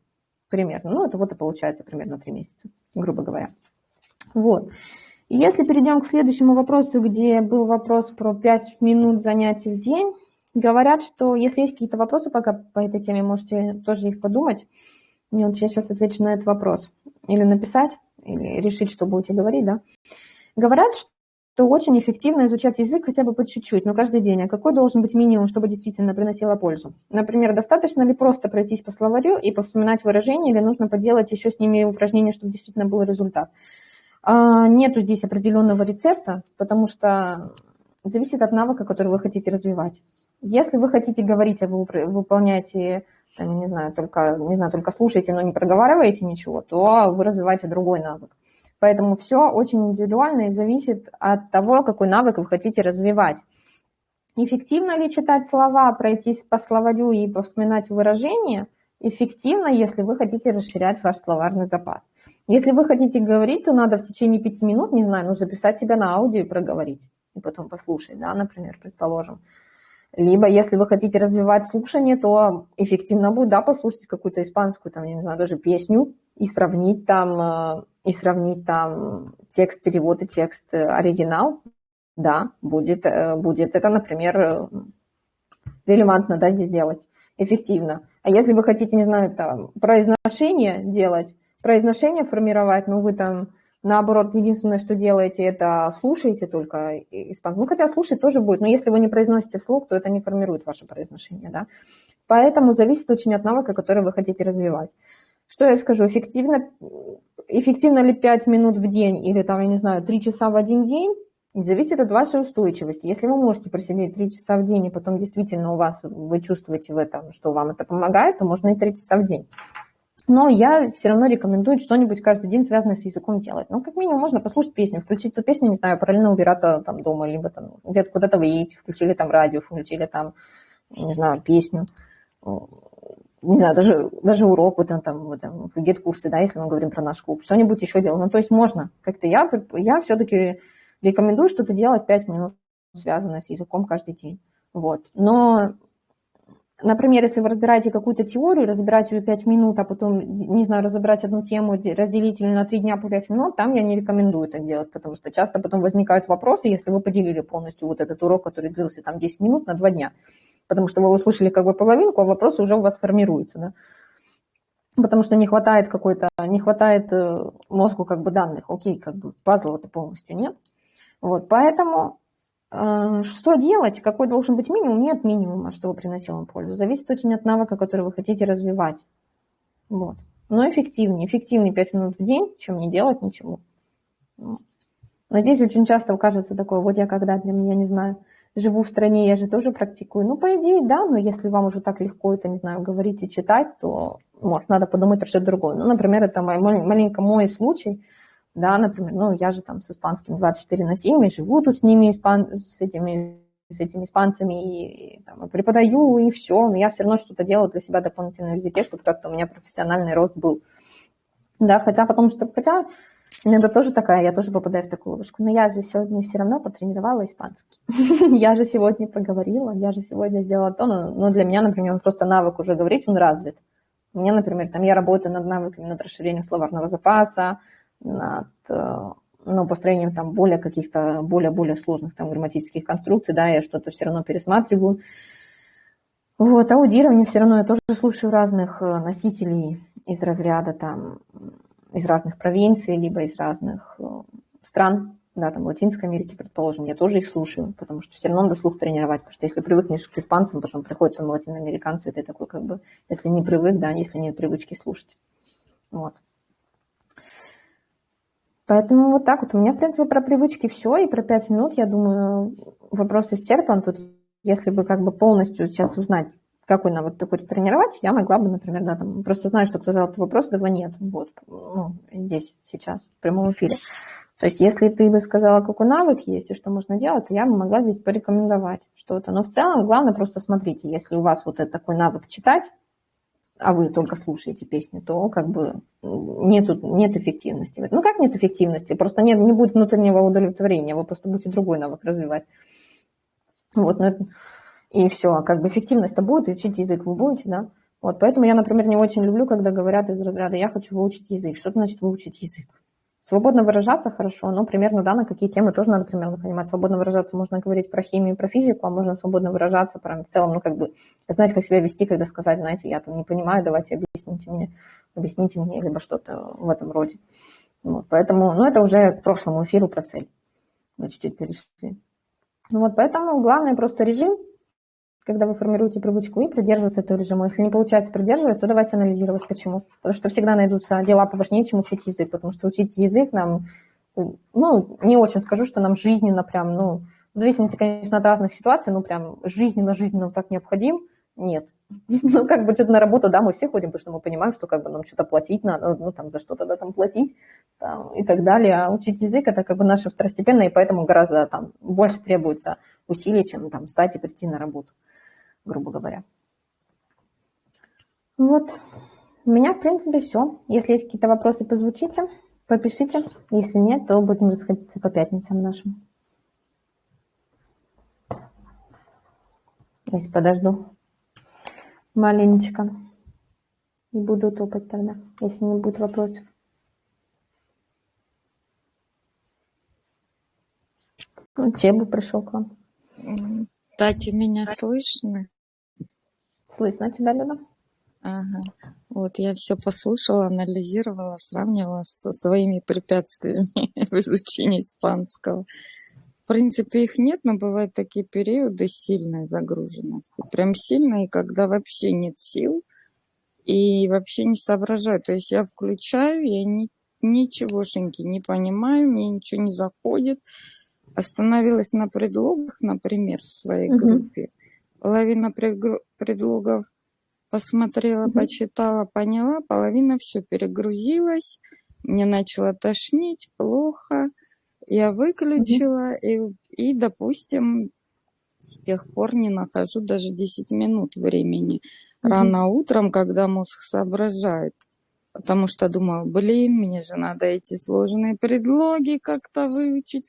примерно. Ну, это вот и получается примерно 3 месяца, грубо говоря. Вот. Если перейдем к следующему вопросу, где был вопрос про 5 минут занятий в день, Говорят, что если есть какие-то вопросы пока по этой теме, можете тоже их подумать. И вот я сейчас отвечу на этот вопрос. Или написать, или решить, что будете говорить, да. Говорят, что очень эффективно изучать язык хотя бы по чуть-чуть, но каждый день. А какой должен быть минимум, чтобы действительно приносило пользу? Например, достаточно ли просто пройтись по словарю и повспоминать выражения, или нужно поделать еще с ними упражнения, чтобы действительно был результат? А, нету здесь определенного рецепта, потому что зависит от навыка, который вы хотите развивать. Если вы хотите говорить, а вы выполняете, там, не знаю, только, не знаю, только слушаете, но не проговариваете ничего, то вы развиваете другой навык. Поэтому все очень индивидуально и зависит от того, какой навык вы хотите развивать. Эффективно ли читать слова, пройтись по словарю и повспоминать выражения? Эффективно, если вы хотите расширять ваш словарный запас. Если вы хотите говорить, то надо в течение пяти минут, не знаю, ну, записать себя на аудио и проговорить и потом послушать, да, например, предположим. Либо, если вы хотите развивать слушание, то эффективно будет, да, послушать какую-то испанскую, там, не знаю, даже песню и сравнить там, э, и сравнить там текст, перевод и текст, э, оригинал, да, будет, э, будет это, например, релевантно, да, здесь делать, эффективно. А если вы хотите, не знаю, там, произношение делать, произношение формировать, ну, вы там, наоборот, единственное, что делаете, это слушаете только испанский. Ну, хотя слушать тоже будет, но если вы не произносите вслух, то это не формирует ваше произношение, да. Поэтому зависит очень от навыка, который вы хотите развивать. Что я скажу, эффективно, эффективно ли 5 минут в день или там, я не знаю, 3 часа в один день, зависит от вашей устойчивости. Если вы можете просидеть 3 часа в день, и потом действительно у вас, вы чувствуете в этом, что вам это помогает, то можно и 3 часа в день. Но я все равно рекомендую что-нибудь каждый день, связанное с языком делать. Ну, как минимум, можно послушать песню, включить ту песню, не знаю, параллельно убираться там дома, либо там где-то куда-то вы едете, включили там радио, включили там, не знаю, песню. Не знаю, даже, даже урок вот там, вот там в гет-курсе, да, если мы говорим про наш клуб, что-нибудь еще делать. Ну, то есть можно. Как-то я, я все-таки Рекомендую что-то делать 5 минут, связанное с языком каждый день. Вот. Но, например, если вы разбираете какую-то теорию, разбирать ее 5 минут, а потом, не знаю, разобрать одну тему, разделить ее на 3 дня по 5 минут, там я не рекомендую так делать, потому что часто потом возникают вопросы, если вы поделили полностью вот этот урок, который длился там 10 минут на 2 дня. Потому что вы услышали как бы половинку, а вопросы уже у вас формируются, да потому что не хватает какой-то, не хватает э, мозгу как бы данных, окей, как бы пазла-то полностью нет. Вот, поэтому что делать, какой должен быть минимум? Нет минимума, чтобы приносил вам пользу. Зависит очень от навыка, который вы хотите развивать. Вот. Но эффективнее. Эффективнее 5 минут в день, чем не делать ничего. Но здесь очень часто кажется такое, вот я когда, для меня, не знаю, живу в стране, я же тоже практикую. Ну, по идее, да, но если вам уже так легко это, не знаю, говорить и читать, то, может, надо подумать про что-то другое. Ну, например, это мой, маленько мой случай – да, например, ну, я же там с испанским 24 на 7, и живу тут с ними, испан... с этими с этими испанцами и, и там, преподаю, и все. Но я все равно что-то делаю для себя дополнительно в языке, чтобы как-то у меня профессиональный рост был. Да, хотя потом, что, хотя иногда тоже такая, я тоже попадаю в такую ловушку. Но я же сегодня все равно потренировала испанский. я же сегодня поговорила, я же сегодня сделала то, но, но для меня, например, просто навык уже говорить, он развит. Мне, например, там я работаю над навыками, над расширением словарного запаса, над э, ну, построением там более каких-то, более-более сложных там грамматических конструкций, да, я что-то все равно пересматриваю. Вот, аудирование все равно я тоже слушаю разных э, носителей из разряда там, из разных провинций, либо из разных э, стран, да, там, Латинской Америки, предположим, я тоже их слушаю, потому что все равно надо слух тренировать, потому что если привыкнешь к испанцам, потом приходят там латиноамериканцы, ты такой как бы, если не привык, да, если нет привычки слушать. Вот. Поэтому вот так вот. У меня, в принципе, про привычки все, и про пять минут, я думаю, вопрос исчерпан. Тут, если бы как бы полностью сейчас узнать, какой навык ты хочешь тренировать, я могла бы, например, да, там, просто знаю, что кто задал этот вопрос, этого нет, вот, ну, здесь, сейчас, в прямом эфире. То есть, если ты бы сказала, какой навык есть и что можно делать, то я бы могла здесь порекомендовать что-то. Но в целом, главное просто смотрите, если у вас вот этот такой навык читать, а вы только слушаете песню, то как бы нету, нет эффективности. Ну как нет эффективности? Просто нет, не будет внутреннего удовлетворения, вы просто будете другой навык развивать. Вот, ну, и все, как бы эффективность-то будет, и учить язык вы будете, да. Вот, поэтому я, например, не очень люблю, когда говорят из разряда «я хочу выучить язык». Что значит выучить язык? Свободно выражаться хорошо, но примерно, да, на какие темы тоже надо примерно понимать. Свободно выражаться можно говорить про химию, про физику, а можно свободно выражаться прям в целом, ну, как бы, знать, как себя вести, когда сказать, знаете, я там не понимаю, давайте объясните мне, объясните мне, либо что-то в этом роде. Вот, поэтому, ну, это уже к прошлому эфиру про цель. Мы чуть-чуть перешли. Ну, вот, поэтому главное просто режим, когда вы формируете привычку, и придерживаться этого режима. Если не получается придерживать, то давайте анализировать, почему. Потому что всегда найдутся дела поважнее, чем учить язык, потому что учить язык нам, ну, не очень скажу, что нам жизненно прям, ну, в зависимости, конечно, от разных ситуаций, ну, прям жизненно-жизненно так необходим, нет. Ну, как бы где-то на работу, да, мы все ходим, потому что мы понимаем, что как бы нам что-то платить надо, ну, там, за что-то, да, там, платить там, и так далее. А учить язык – это как бы наше второстепенное, и поэтому гораздо там больше требуется усилий, чем там встать и прийти на работу грубо говоря. Вот, у меня, в принципе, все. Если есть какие-то вопросы, позвучите, попишите. Если нет, то будем расходиться по пятницам нашим. Если подожду маленечко. И буду топать тогда, если не будет вопросов. Ну, Чебу пришел к вам. Кстати, меня слышно? Слышно тебя, Люда? Ага. Вот я все послушала, анализировала, сравнивала со своими препятствиями в изучении испанского. В принципе, их нет, но бывают такие периоды сильной загруженности. Прям сильные, когда вообще нет сил и вообще не соображаю. То есть я включаю, я ни, ничегошеньки не понимаю, мне ничего не заходит. Остановилась на предлогах, например, в своей группе. Половина предлогов посмотрела, почитала, поняла, половина все перегрузилась, мне начало тошнить, плохо, я выключила и, и, допустим, с тех пор не нахожу даже 10 минут времени. Рано утром, когда мозг соображает. Потому что думаю, блин, мне же надо эти сложные предлоги как-то выучить,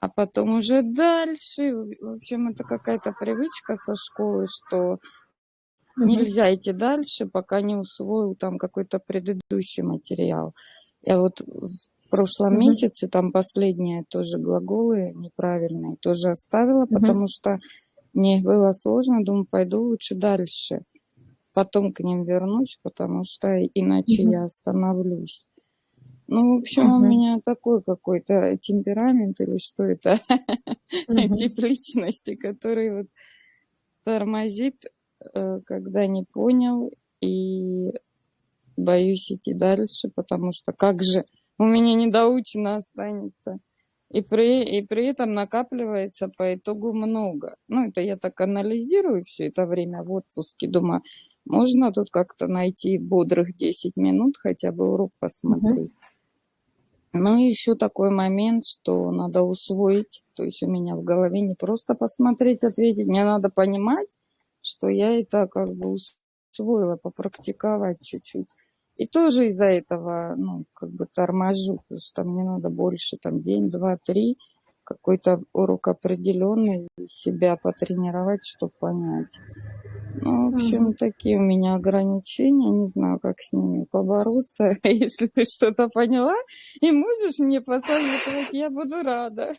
а потом уже дальше. В общем, это какая-то привычка со школы, что нельзя идти дальше, пока не усвоил там какой-то предыдущий материал. Я вот в прошлом Мгм. месяце там последние тоже глаголы неправильные тоже оставила, Мгм. потому что мне было сложно, думаю, пойду лучше дальше. Потом к ним вернусь, потому что иначе Мгм. я остановлюсь. Ну, в общем, у Мгм. меня такой какой-то темперамент или что это, Мгм. тип личности, который вот тормозит, э, когда не понял, и боюсь идти дальше, потому что как же у меня недоучено останется. И при, и при этом накапливается по итогу много. Ну, это я так анализирую все это время в отпуске. Думаю, можно тут как-то найти бодрых 10 минут, хотя бы урок посмотреть. Ну и еще такой момент, что надо усвоить, то есть у меня в голове не просто посмотреть, ответить, мне надо понимать, что я это как бы усвоила, попрактиковать чуть-чуть. И тоже из-за этого, ну, как бы торможу, потому что мне надо больше, там, день, два, три, какой-то урок определенный, себя потренировать, чтобы понять. Ну, в общем, Мгм. такие у меня ограничения, не знаю, как с ними побороться. Если ты что-то поняла и можешь мне посоветовать, я буду рада.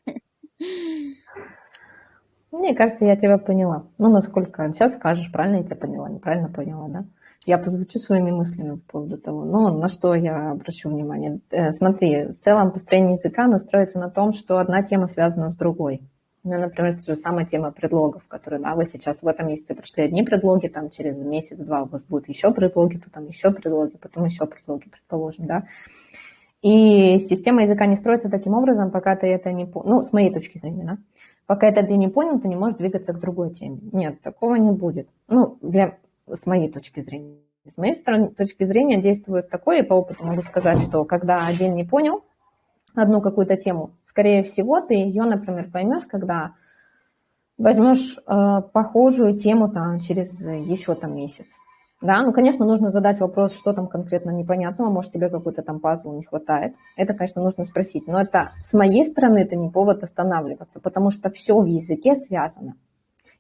Мне кажется, я тебя поняла. Ну, насколько сейчас скажешь, правильно я тебя поняла, неправильно поняла, да? Я позвучу своими мыслями по поводу того, ну, на что я обращу внимание. Э, смотри, в целом построение языка, оно строится на том, что одна тема связана с другой. Ну, например, та же самая тема предлогов, которые, да, вы сейчас в этом месяце прошли одни предлоги, там через месяц-два у вас будут еще предлоги, потом еще предлоги, потом еще предлоги, предположим, да. И система языка не строится таким образом, пока ты это не... Ну, с моей точки зрения, да. Пока это ты не понял, ты не можешь двигаться к другой теме. Нет, такого не будет. Ну, для, с моей точки зрения. С моей стороны, точки зрения действует такое, и по опыту могу сказать, что когда один не понял одну какую-то тему, скорее всего, ты ее, например, поймешь, когда возьмешь э, похожую тему там через еще там месяц. Да, ну, конечно, нужно задать вопрос, что там конкретно непонятного, может, тебе какой-то там пазл не хватает. Это, конечно, нужно спросить. Но это с моей стороны это не повод останавливаться, потому что все в языке связано.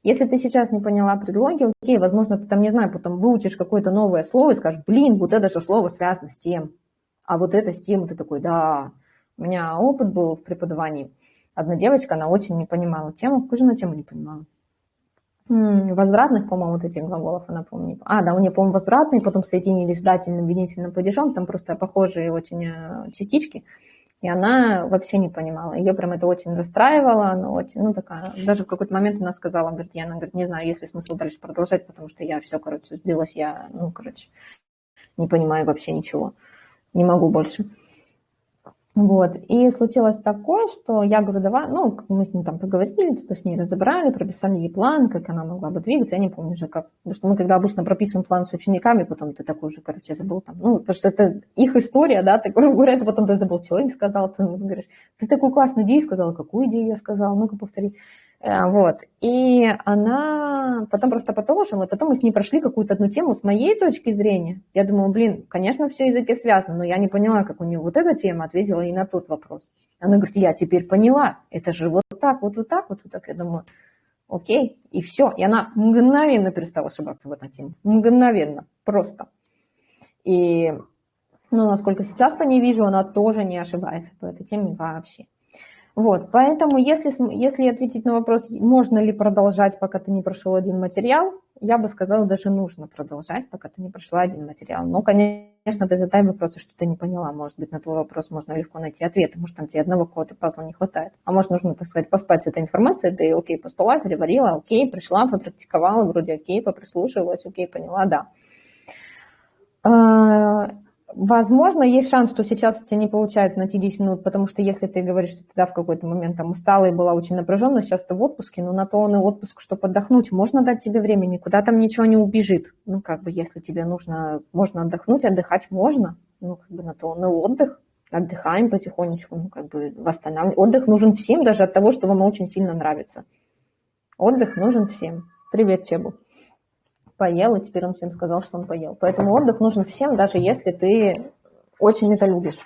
Если ты сейчас не поняла предлоги, окей, возможно, ты там, не знаю, потом выучишь какое-то новое слово и скажешь, блин, вот это же слово связано с тем, а вот это с тем, ты такой, да. У меня опыт был в преподавании. Одна девочка, она очень не понимала тему, какую же она тему не понимала? возвратных, по-моему, вот этих глаголов, она, помню. А, да, у нее, по-моему, возвратные, потом соединились с дательным, винительным падежом, там просто похожие очень частички, и она вообще не понимала. Ее прям это очень расстраивало, она очень, ну, такая, даже в какой-то момент она сказала, говорит, я, она говорит, не знаю, есть ли смысл дальше продолжать, потому что я все, короче, сбилась, я, ну, короче, не понимаю вообще ничего, не могу больше. Вот, и случилось такое, что я говорю, давай, ну, мы с ней там поговорили, что-то с ней разобрали, прописали ей план, как она могла бы двигаться, я не помню уже как, потому что мы когда обычно прописываем план с учениками, потом ты такой уже, короче, забыл там, ну, потому что это их история, да, ты, грубо говоря, это потом ты забыл, что им сказал, ты говоришь, ты такую классную идею сказала, какую идею я сказала, ну-ка повтори. Вот. И она потом просто продолжила, потом мы с ней прошли какую-то одну тему с моей точки зрения. Я думала, блин, конечно, все языки связаны, но я не поняла, как у нее вот эта тема ответила и на тот вопрос. Она говорит, я теперь поняла, это же вот так, вот, вот так, вот, вот так. Я думаю, окей, и все. И она мгновенно перестала ошибаться в этой теме. Мгновенно, просто. И, ну, насколько сейчас по ней вижу, она тоже не ошибается по этой теме вообще. Вот, поэтому если, если ответить на вопрос, можно ли продолжать, пока ты не прошел один материал, я бы сказала, даже нужно продолжать, пока ты не прошла один материал. Но, конечно, ты задай вопросы, что ты не поняла. Может быть, на твой вопрос можно легко найти ответ. Может, там тебе одного какого-то пазла не хватает. А может, нужно, так сказать, поспать с этой информацией. Ты, окей, поспала, переварила, окей, пришла, попрактиковала, вроде окей, поприслушивалась, окей, поняла, да. Возможно, есть шанс, что сейчас у тебя не получается найти 10 минут, потому что если ты говоришь, что ты да, в какой-то момент там устала и была очень напряжена, сейчас ты в отпуске, но на то он и отпуск, чтобы отдохнуть, можно дать тебе время, никуда там ничего не убежит. Ну, как бы, если тебе нужно, можно отдохнуть, отдыхать можно, ну, как бы на то он и отдых, отдыхаем потихонечку, ну, как бы восстанавливаем. Отдых нужен всем, даже от того, что вам очень сильно нравится. Отдых нужен всем. Привет, Чебу поел, и теперь он всем сказал, что он поел. Поэтому отдых нужен всем, даже если ты очень это любишь.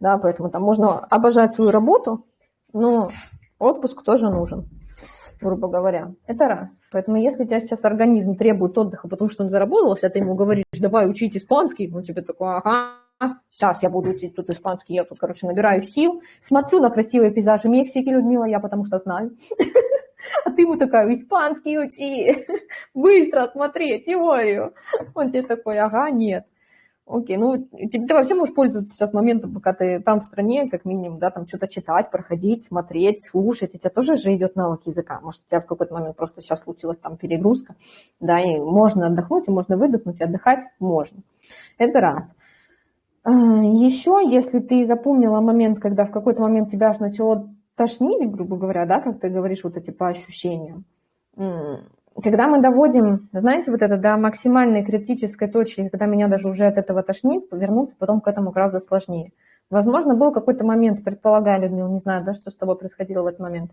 Да, поэтому там можно обожать свою работу, но отпуск тоже нужен, грубо говоря. Это раз. Поэтому если у тебя сейчас организм требует отдыха, потому что он заработался, а ты ему говоришь, давай учить испанский, он тебе такой, ага, сейчас я буду учить тут испанский, я тут, короче, набираю сил, смотрю на красивые пейзажи Мексики, Людмила, я потому что знаю. А ты ему такая, испанский учи, быстро смотри, теорию. Он тебе такой, ага, нет. Окей, ну, ты, ты вообще можешь пользоваться сейчас моментом, пока ты там в стране, как минимум, да, там что-то читать, проходить, смотреть, слушать. У тебя тоже же идет навык языка. Может, у тебя в какой-то момент просто сейчас случилась там перегрузка, да, и можно отдохнуть, и можно выдохнуть, и отдыхать можно. Это раз. А, Еще, если ты запомнила момент, когда в какой-то момент тебя аж начало тошнить, грубо говоря, да, как ты говоришь, вот эти по ощущениям. Когда мы доводим, знаете, вот это до максимальной критической точки, когда меня даже уже от этого тошнит, вернуться потом к этому гораздо сложнее. Возможно, был какой-то момент, предполагаю, Людмила, не знаю, да, что с тобой происходило в этот момент.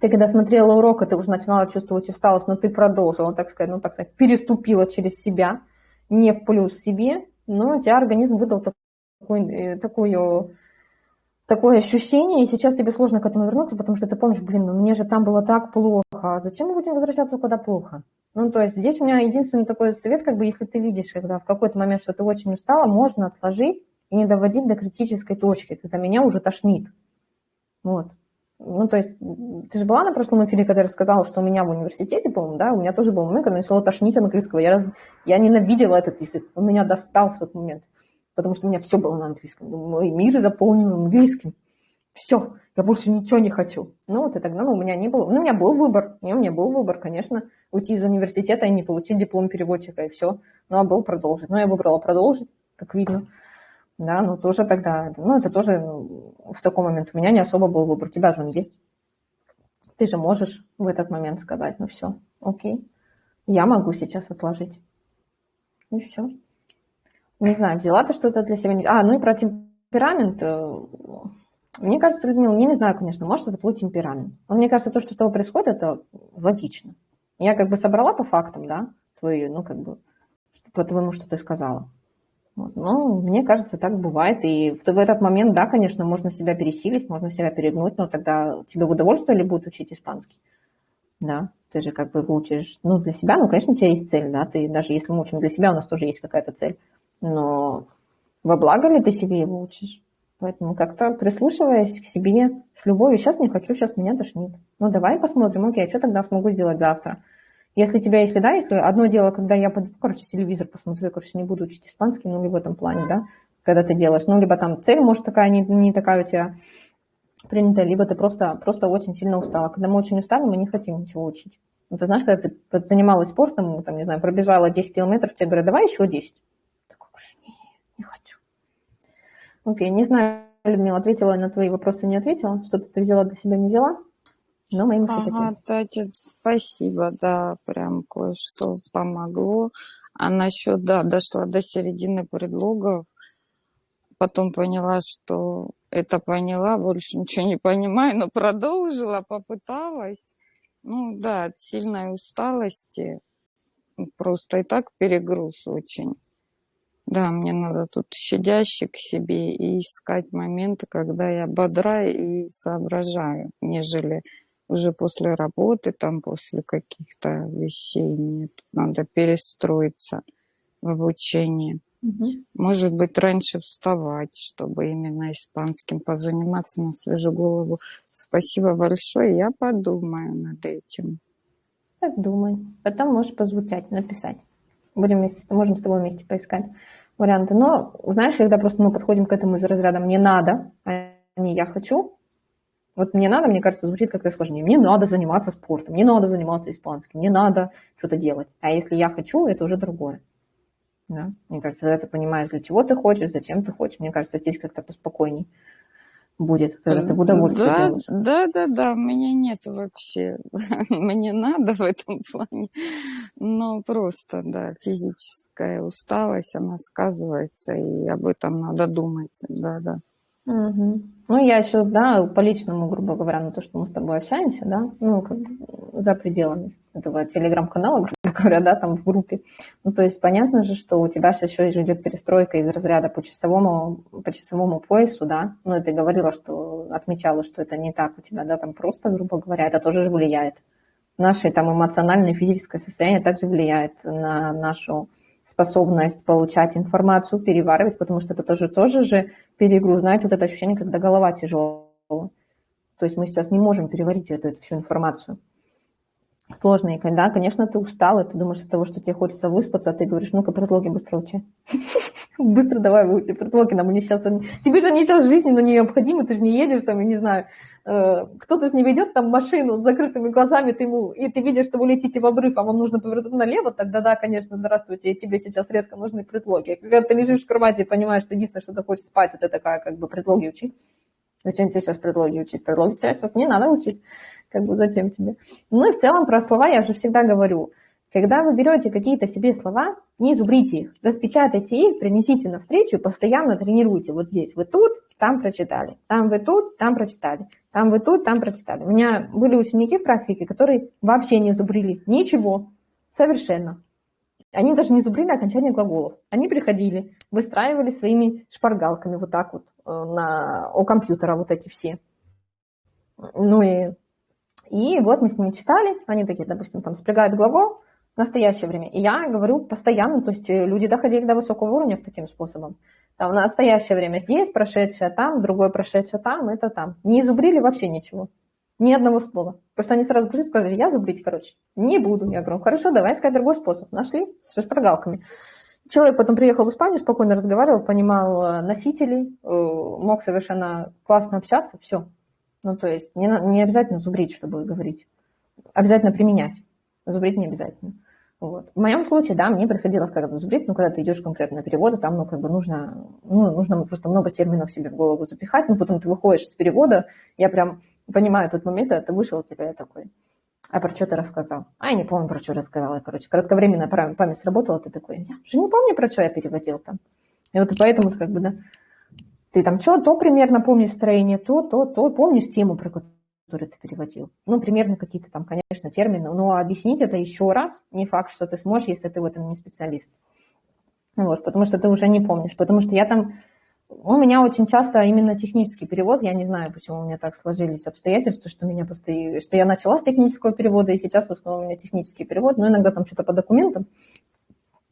Ты когда смотрела урок, и ты уже начинала чувствовать усталость, но ты продолжила, так сказать, ну, так сказать, переступила через себя, не в плюс себе, но у тебя организм выдал э, такую такое ощущение, и сейчас тебе сложно к этому вернуться, потому что ты помнишь, блин, ну мне же там было так плохо, а зачем мы будем возвращаться куда плохо? Ну, то есть здесь у меня единственный такой совет, как бы, если ты видишь, когда в какой-то момент, что ты очень устала, можно отложить и не доводить до критической точки, когда меня уже тошнит. Вот. Ну, то есть, ты же была на прошлом эфире, когда я рассказала, что у меня в университете, по-моему, да, у меня тоже был момент, когда начало тошнить английского. Я, раз... я ненавидела этот язык, он меня достал в тот момент потому что у меня все было на английском. Мой мир заполнен английским. Все, я больше ничего не хочу. Ну, вот тогда ну, у меня не было. Ну, у меня был выбор. У меня был выбор, конечно, уйти из университета и не получить диплом переводчика, и все. Ну, а был продолжить. Но я выбрала продолжить, как видно. Да, ну, тоже тогда, ну, это тоже ну, в такой момент у меня не особо был выбор. У тебя же он есть. Ты же можешь в этот момент сказать, ну, все, окей, я могу сейчас отложить. И все не знаю, взяла ты что-то для себя. А, ну и про темперамент. Э, мне кажется, Людмила, я не знаю, конечно, может, это твой темперамент. Но мне кажется, то, что с тобой происходит, это логично. Я как бы собрала по фактам, да, твои, ну, как бы, по твоему, что ты сказала. Вот. Ну, мне кажется, так бывает. И в, в этот момент, да, конечно, можно себя пересилить, можно себя перегнуть, но тогда тебе удовольствие ли будет учить испанский? Да, ты же как бы выучишь, ну, для себя, ну, конечно, у тебя есть цель, да, ты даже если мы учим для себя, у нас тоже есть какая-то цель но во благо ли ты себе его учишь? Поэтому как-то прислушиваясь к себе с любовью, сейчас не хочу, сейчас меня тошнит. Ну давай посмотрим, окей, а что тогда смогу сделать завтра? Если тебя, если да, если одно дело, когда я, короче, телевизор посмотрю, короче, не буду учить испанский, ну, либо в этом плане, да, когда ты делаешь, ну, либо там цель, может, такая, не, не такая у тебя принятая, либо ты просто, просто очень сильно устала. Когда мы очень устали, мы не хотим ничего учить. Ну, ты знаешь, когда ты занималась спортом, там, не знаю, пробежала 10 километров, тебе говорят, давай еще 10. Окей, не знаю, Людмила, ответила на твои вопросы, не ответила? Что-то ты взяла для себя, не взяла? Но мои мысли ага, такие. спасибо, да, прям кое-что помогло. А насчет, да, дошла до середины предлогов, потом поняла, что это поняла, больше ничего не понимаю, но продолжила, попыталась. Ну да, от сильной усталости, просто и так перегруз очень. Да, мне надо тут щадяще к себе и искать моменты, когда я бодра и соображаю, нежели уже после работы, там после каких-то вещей. Мне тут надо перестроиться в обучении. Может быть, раньше вставать, чтобы именно испанским позаниматься на свежую голову. Спасибо большое, я подумаю над этим. Подумай. Потом можешь позвучать, написать. Будем вместе, можем с тобой вместе поискать варианты. Но, знаешь, когда просто мы подходим к этому из разряда «мне надо», а не «я хочу», вот мне надо, мне кажется, звучит как-то сложнее. Мне надо заниматься спортом, мне надо заниматься испанским, мне надо что-то делать. А если я хочу, это уже другое. Да? Мне кажется, когда ты понимаешь, для чего ты хочешь, зачем ты хочешь, мне кажется, здесь как-то поспокойней будет, когда ты в удовольствие да, делаешь. Да, да, да, у меня нет вообще, мне надо в этом плане, но просто, да, физическая усталость, она сказывается, и об этом надо думать, да, да. Угу. Ну, я еще, да, по личному, грубо говоря, на то, что мы с тобой общаемся, да, ну, как за пределами этого телеграм-канала, грубо говоря, да, там в группе. Ну, то есть понятно же, что у тебя сейчас еще идет перестройка из разряда по часовому, по часовому поясу, да, ну, и ты говорила, что отмечала, что это не так у тебя, да, там просто, грубо говоря, это тоже же влияет. Наше там эмоциональное физическое состояние также влияет на нашу способность получать информацию, переваривать, потому что это тоже, тоже же перегруз. Знаете, вот это ощущение, когда голова тяжелая. То есть мы сейчас не можем переварить эту, эту всю информацию. Сложно. И когда, конечно, ты устал, и ты думаешь от того, что тебе хочется выспаться, а ты говоришь, ну-ка, предлоги быстро учи. Быстро давай выучи предлоги, нам они. Тебе же они сейчас жизненно необходимы, ты же не едешь там, я не знаю, э, кто-то же не ведет там машину с закрытыми глазами, ты ему, и ты видишь, что вы летите в обрыв, а вам нужно повернуть налево, тогда да, конечно, здравствуйте, и тебе сейчас резко нужны предлоги. Когда ты лежишь в кровати и понимаешь, что единственное, что ты хочешь спать, это такая как бы предлоги учи. Зачем тебе сейчас предлоги учить? Предлоги тебе сейчас не надо учить. Как бы зачем тебе? Ну и в целом про слова я же всегда говорю – когда вы берете какие-то себе слова, не зубрите их, распечатайте их, принесите на встречу, постоянно тренируйте. Вот здесь вы тут, там прочитали, там вы тут, там прочитали, там вы тут, там прочитали. У меня были ученики в практике, которые вообще не зубрили ничего, совершенно. Они даже не зубрили окончание глаголов. Они приходили, выстраивали своими шпаргалками вот так вот э, на, у компьютера вот эти все. Ну и, и вот мы с ними читали, они такие, допустим, там спрягают глагол, в настоящее время. И я говорю постоянно, то есть э, люди доходили до высокого уровня таким способом. Там в настоящее время здесь, прошедшее там, другое прошедшее там, это там. Не изубрили вообще ничего. Ни одного слова. Просто они сразу пришли сказали, я зубрить, короче, не буду. Я говорю, хорошо, давай искать другой способ. Нашли с шпаргалками. Человек потом приехал в Испанию, спокойно разговаривал, понимал э, носителей, э, мог совершенно классно общаться, все. Ну, то есть не, не обязательно зубрить, чтобы говорить. Обязательно применять. Зубрить не обязательно. Вот. В моем случае, да, мне приходилось когда-то зубрить, но когда ты идешь конкретно на переводы, там, ну, как бы нужно, ну, нужно просто много терминов себе в голову запихать, ну, потом ты выходишь с перевода, я прям понимаю тот момент, когда ты вышел, тебя я такой, а про что ты рассказал? А, я не помню, про что рассказала, короче, кратковременная память сработала, ты такой, я уже не помню, про что я переводил там. И вот поэтому, как бы, да, ты там что, то примерно помнишь строение, то, то, то, помнишь тему, про которую который ты переводил. Ну, примерно какие-то там, конечно, термины, но объяснить это еще раз не факт, что ты сможешь, если ты в этом не специалист. Вот, потому что ты уже не помнишь. Потому что я там... У меня очень часто именно технический перевод, я не знаю, почему у меня так сложились обстоятельства, что, меня постоянно, что я начала с технического перевода, и сейчас в основном у меня технический перевод, но иногда там что-то по документам,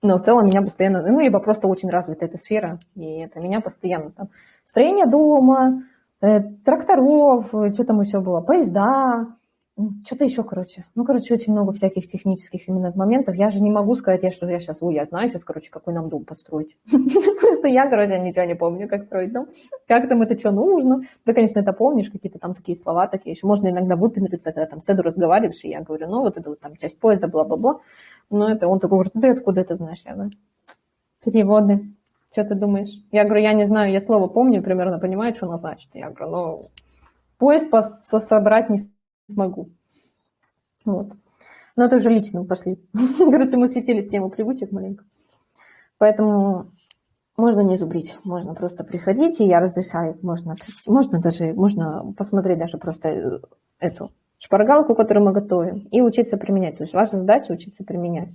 но в целом меня постоянно, ну, либо просто очень развита эта сфера, и это меня постоянно там строение дома, тракторов, э, что там еще было, поезда, что-то еще, короче. Ну, короче, очень много всяких технических именно моментов. Я же не могу сказать, я, что я сейчас, ой, я знаю сейчас, короче, какой нам дом построить. Просто я, короче, ничего не помню, как строить дом. Как там это что нужно. Да, конечно, это помнишь, какие-то там такие слова такие еще. Можно иногда выпендриться, когда там с Эду разговариваешь, и я говорю, ну, вот это вот там часть поезда, бла-бла-бла. Ну, это он такой говорит, ты откуда это знаешь? Я говорю, переводы. Что ты думаешь? Я говорю, я не знаю, я слово помню, примерно понимаю, что оно значит. Я говорю, ну, поезд собрать не смогу. Вот. Но это уже лично пошли. Короче, мы слетели с темы привычек маленько. Поэтому можно не зубрить, можно просто приходить, и я разрешаю, можно прийти. Можно даже, можно посмотреть даже просто э, эту шпаргалку, которую мы готовим, и учиться применять. То есть ваша задача учиться применять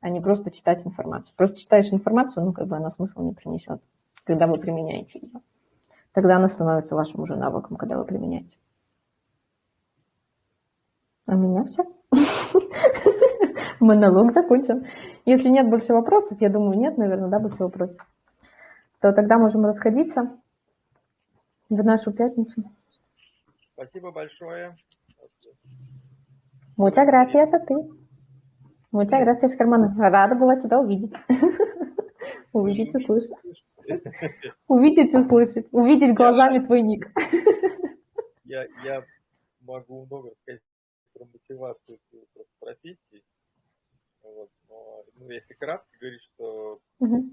а не просто читать информацию. Просто читаешь информацию, ну, как бы она смысл не принесет, когда вы применяете ее. Тогда она становится вашим уже навыком, когда вы применяете. А меня все. Монолог закончен. Если нет больше вопросов, я думаю, нет, наверное, да, больше вопросов, то тогда можем расходиться в нашу пятницу. Спасибо большое. Muchas gracias a ti. Muchas gracias, Germán. Рада была тебя увидеть. Увидеть, услышать. Увидеть, услышать. Увидеть глазами твой ник. Я, я могу много сказать про мотивацию профессии. Вот, но ну, если кратко говорить, что угу.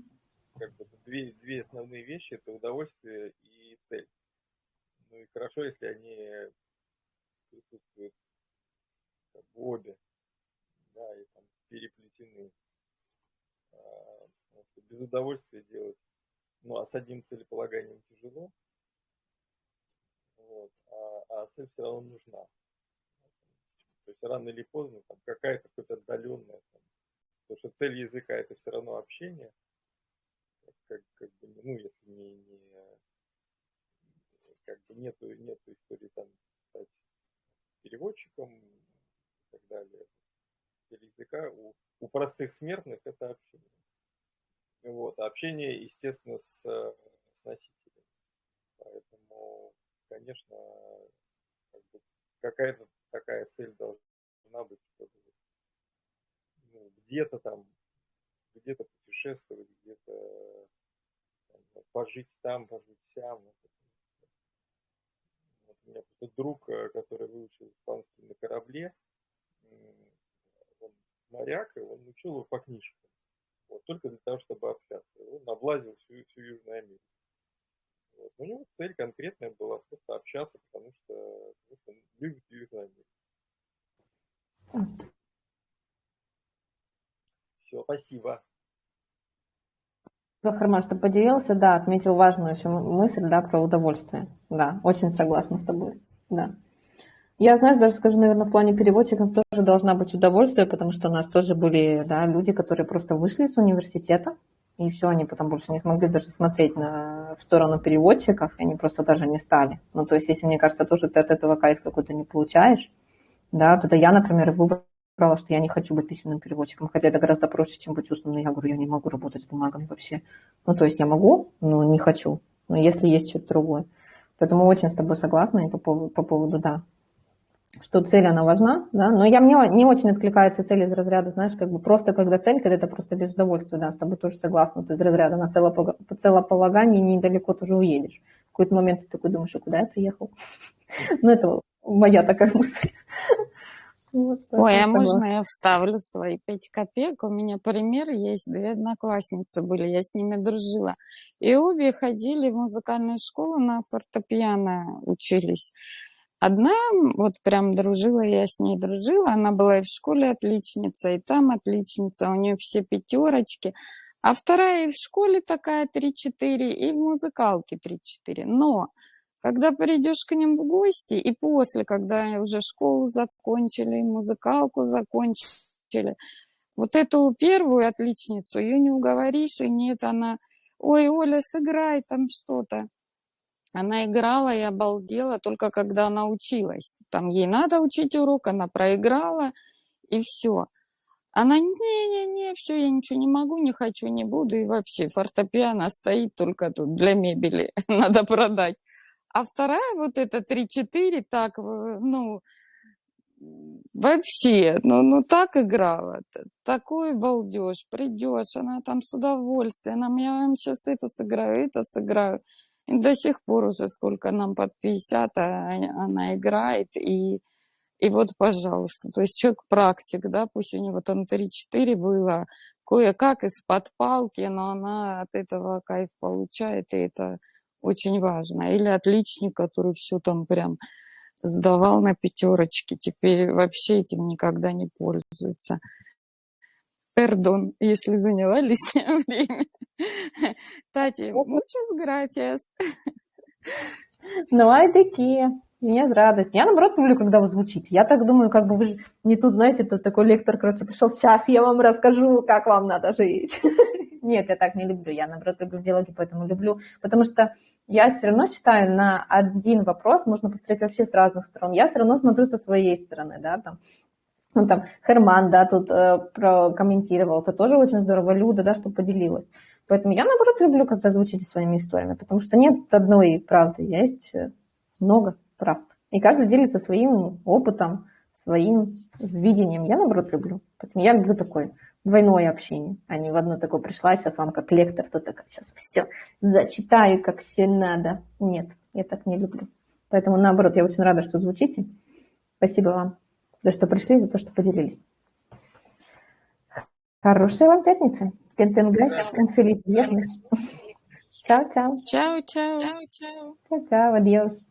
как бы, две, две основные вещи это удовольствие и цель. Ну и хорошо, если они присутствуют как бы обе, да, и там переплетены. А, без удовольствия делать. Ну, а с одним целеполаганием тяжело. Вот, а, а цель все равно нужна. То есть рано или поздно там какая-то хоть отдаленная, там, потому что цель языка это все равно общение, как, как бы, ну, если не, не как бы нету, нету истории там стать переводчиком и так далее. Цель языка у, у простых смертных это общение. Вот, общение, естественно, с, с носителем. Поэтому, конечно, как бы какая-то такая цель должна быть, чтобы ну, где-то там, где-то путешествовать, где-то пожить там, пожить сям. Вот у меня просто друг, э, который выучил испанский на корабле, моряк, и он учил его по книжкам. Вот, только для того, чтобы общаться. Он облазил всю, всю Южную Америку. Вот. У него цель конкретная была просто общаться, потому что, потому что он любит Южную Америку. Все, спасибо. Харман, что поделился, да, отметил важную еще мысль, да, про удовольствие. Да, очень согласна с тобой, да. Я, знаешь, даже скажу, наверное, в плане переводчиков тоже должна быть удовольствие, потому что у нас тоже были да, люди, которые просто вышли с университета, и все, они потом больше не смогли даже смотреть на, в сторону переводчиков, и они просто даже не стали. Ну, то есть, если, мне кажется, тоже ты от этого кайф какой-то не получаешь, да, то я, например, выбрала, что я не хочу быть письменным переводчиком, хотя это гораздо проще, чем быть устным. Но я говорю, я не могу работать с бумагами вообще. Ну, то есть я могу, но не хочу. Но если есть что-то другое. Поэтому очень с тобой согласна и по поводу, по поводу да, что цель, она важна, да, но я, мне не очень откликаются цели из разряда, знаешь, как бы просто когда цель, когда это просто без удовольствия, да, с тобой тоже согласна, ты из разряда на целополагание недалеко тоже уедешь. В какой-то момент ты такой думаешь, а куда я приехал? Ну, это моя такая мысль. Вот, Ой, а можно я вставлю свои пять копеек? У меня пример есть, две одноклассницы были, я с ними дружила. И обе ходили в музыкальную школу на фортепиано учились. Одна, вот прям дружила, я с ней дружила, она была и в школе отличница, и там отличница, у нее все пятерочки. А вторая и в школе такая 3-4, и в музыкалке 3-4. Но когда придешь к ним в гости, и после, когда уже школу закончили, музыкалку закончили, вот эту первую отличницу, ее не уговоришь, и нет, она, ой, Оля, сыграй там что-то. Она играла и обалдела только когда она училась. Там ей надо учить урок, она проиграла, и все. Она, не-не-не, все, я ничего не могу, не хочу, не буду, и вообще фортепиано стоит только тут для мебели, надо продать. А вторая вот эта 3-4, так, ну, вообще, ну, ну так играла, такой балдеж, придешь, она там с удовольствием, она, я вам сейчас это сыграю, это сыграю. И до сих пор уже сколько нам под 50, а она играет, и, и вот, пожалуйста, то есть человек практик, да, пусть у него там 3-4 было, кое-как из-под палки, но она от этого кайф получает, и это очень важно. Или отличник, который все там прям сдавал на пятерочки, теперь вообще этим никогда не пользуется. Пердон, если заняла лишнее время. Тати, muchas gracias. Ну, ай такие. Мне с радостью. Я, наоборот, люблю, когда вы звучите. Я так думаю, как бы вы же не тут, знаете, тут такой лектор, короче, пришел, сейчас я вам расскажу, как вам надо жить. Нет, я так не люблю. Я, наоборот, люблю диалоги, поэтому люблю. Потому что я все равно считаю, на один вопрос можно посмотреть вообще с разных сторон. Я все равно смотрю со своей стороны, да, там, Ну, там, Херман, да, тут э, прокомментировал, это тоже очень здорово, Люда, да, что поделилась. Поэтому я, наоборот, люблю, когда звучите своими историями, потому что нет одной правды, есть э, много правд. И каждый делится своим опытом, своим видением. Я, наоборот, люблю. Поэтому я люблю такое двойное общение, а не в одно такое пришла, сейчас вам как лектор, то так сейчас все зачитаю, как все надо. Нет, я так не люблю. Поэтому, наоборот, я очень рада, что звучите. Спасибо вам за что пришли, за то, что поделились. Хорошей вам пятницы. Кентенгаш, фелис вiernes. Чао, чао. Чао, чао. Чао, чао. Чао, чао, адьос.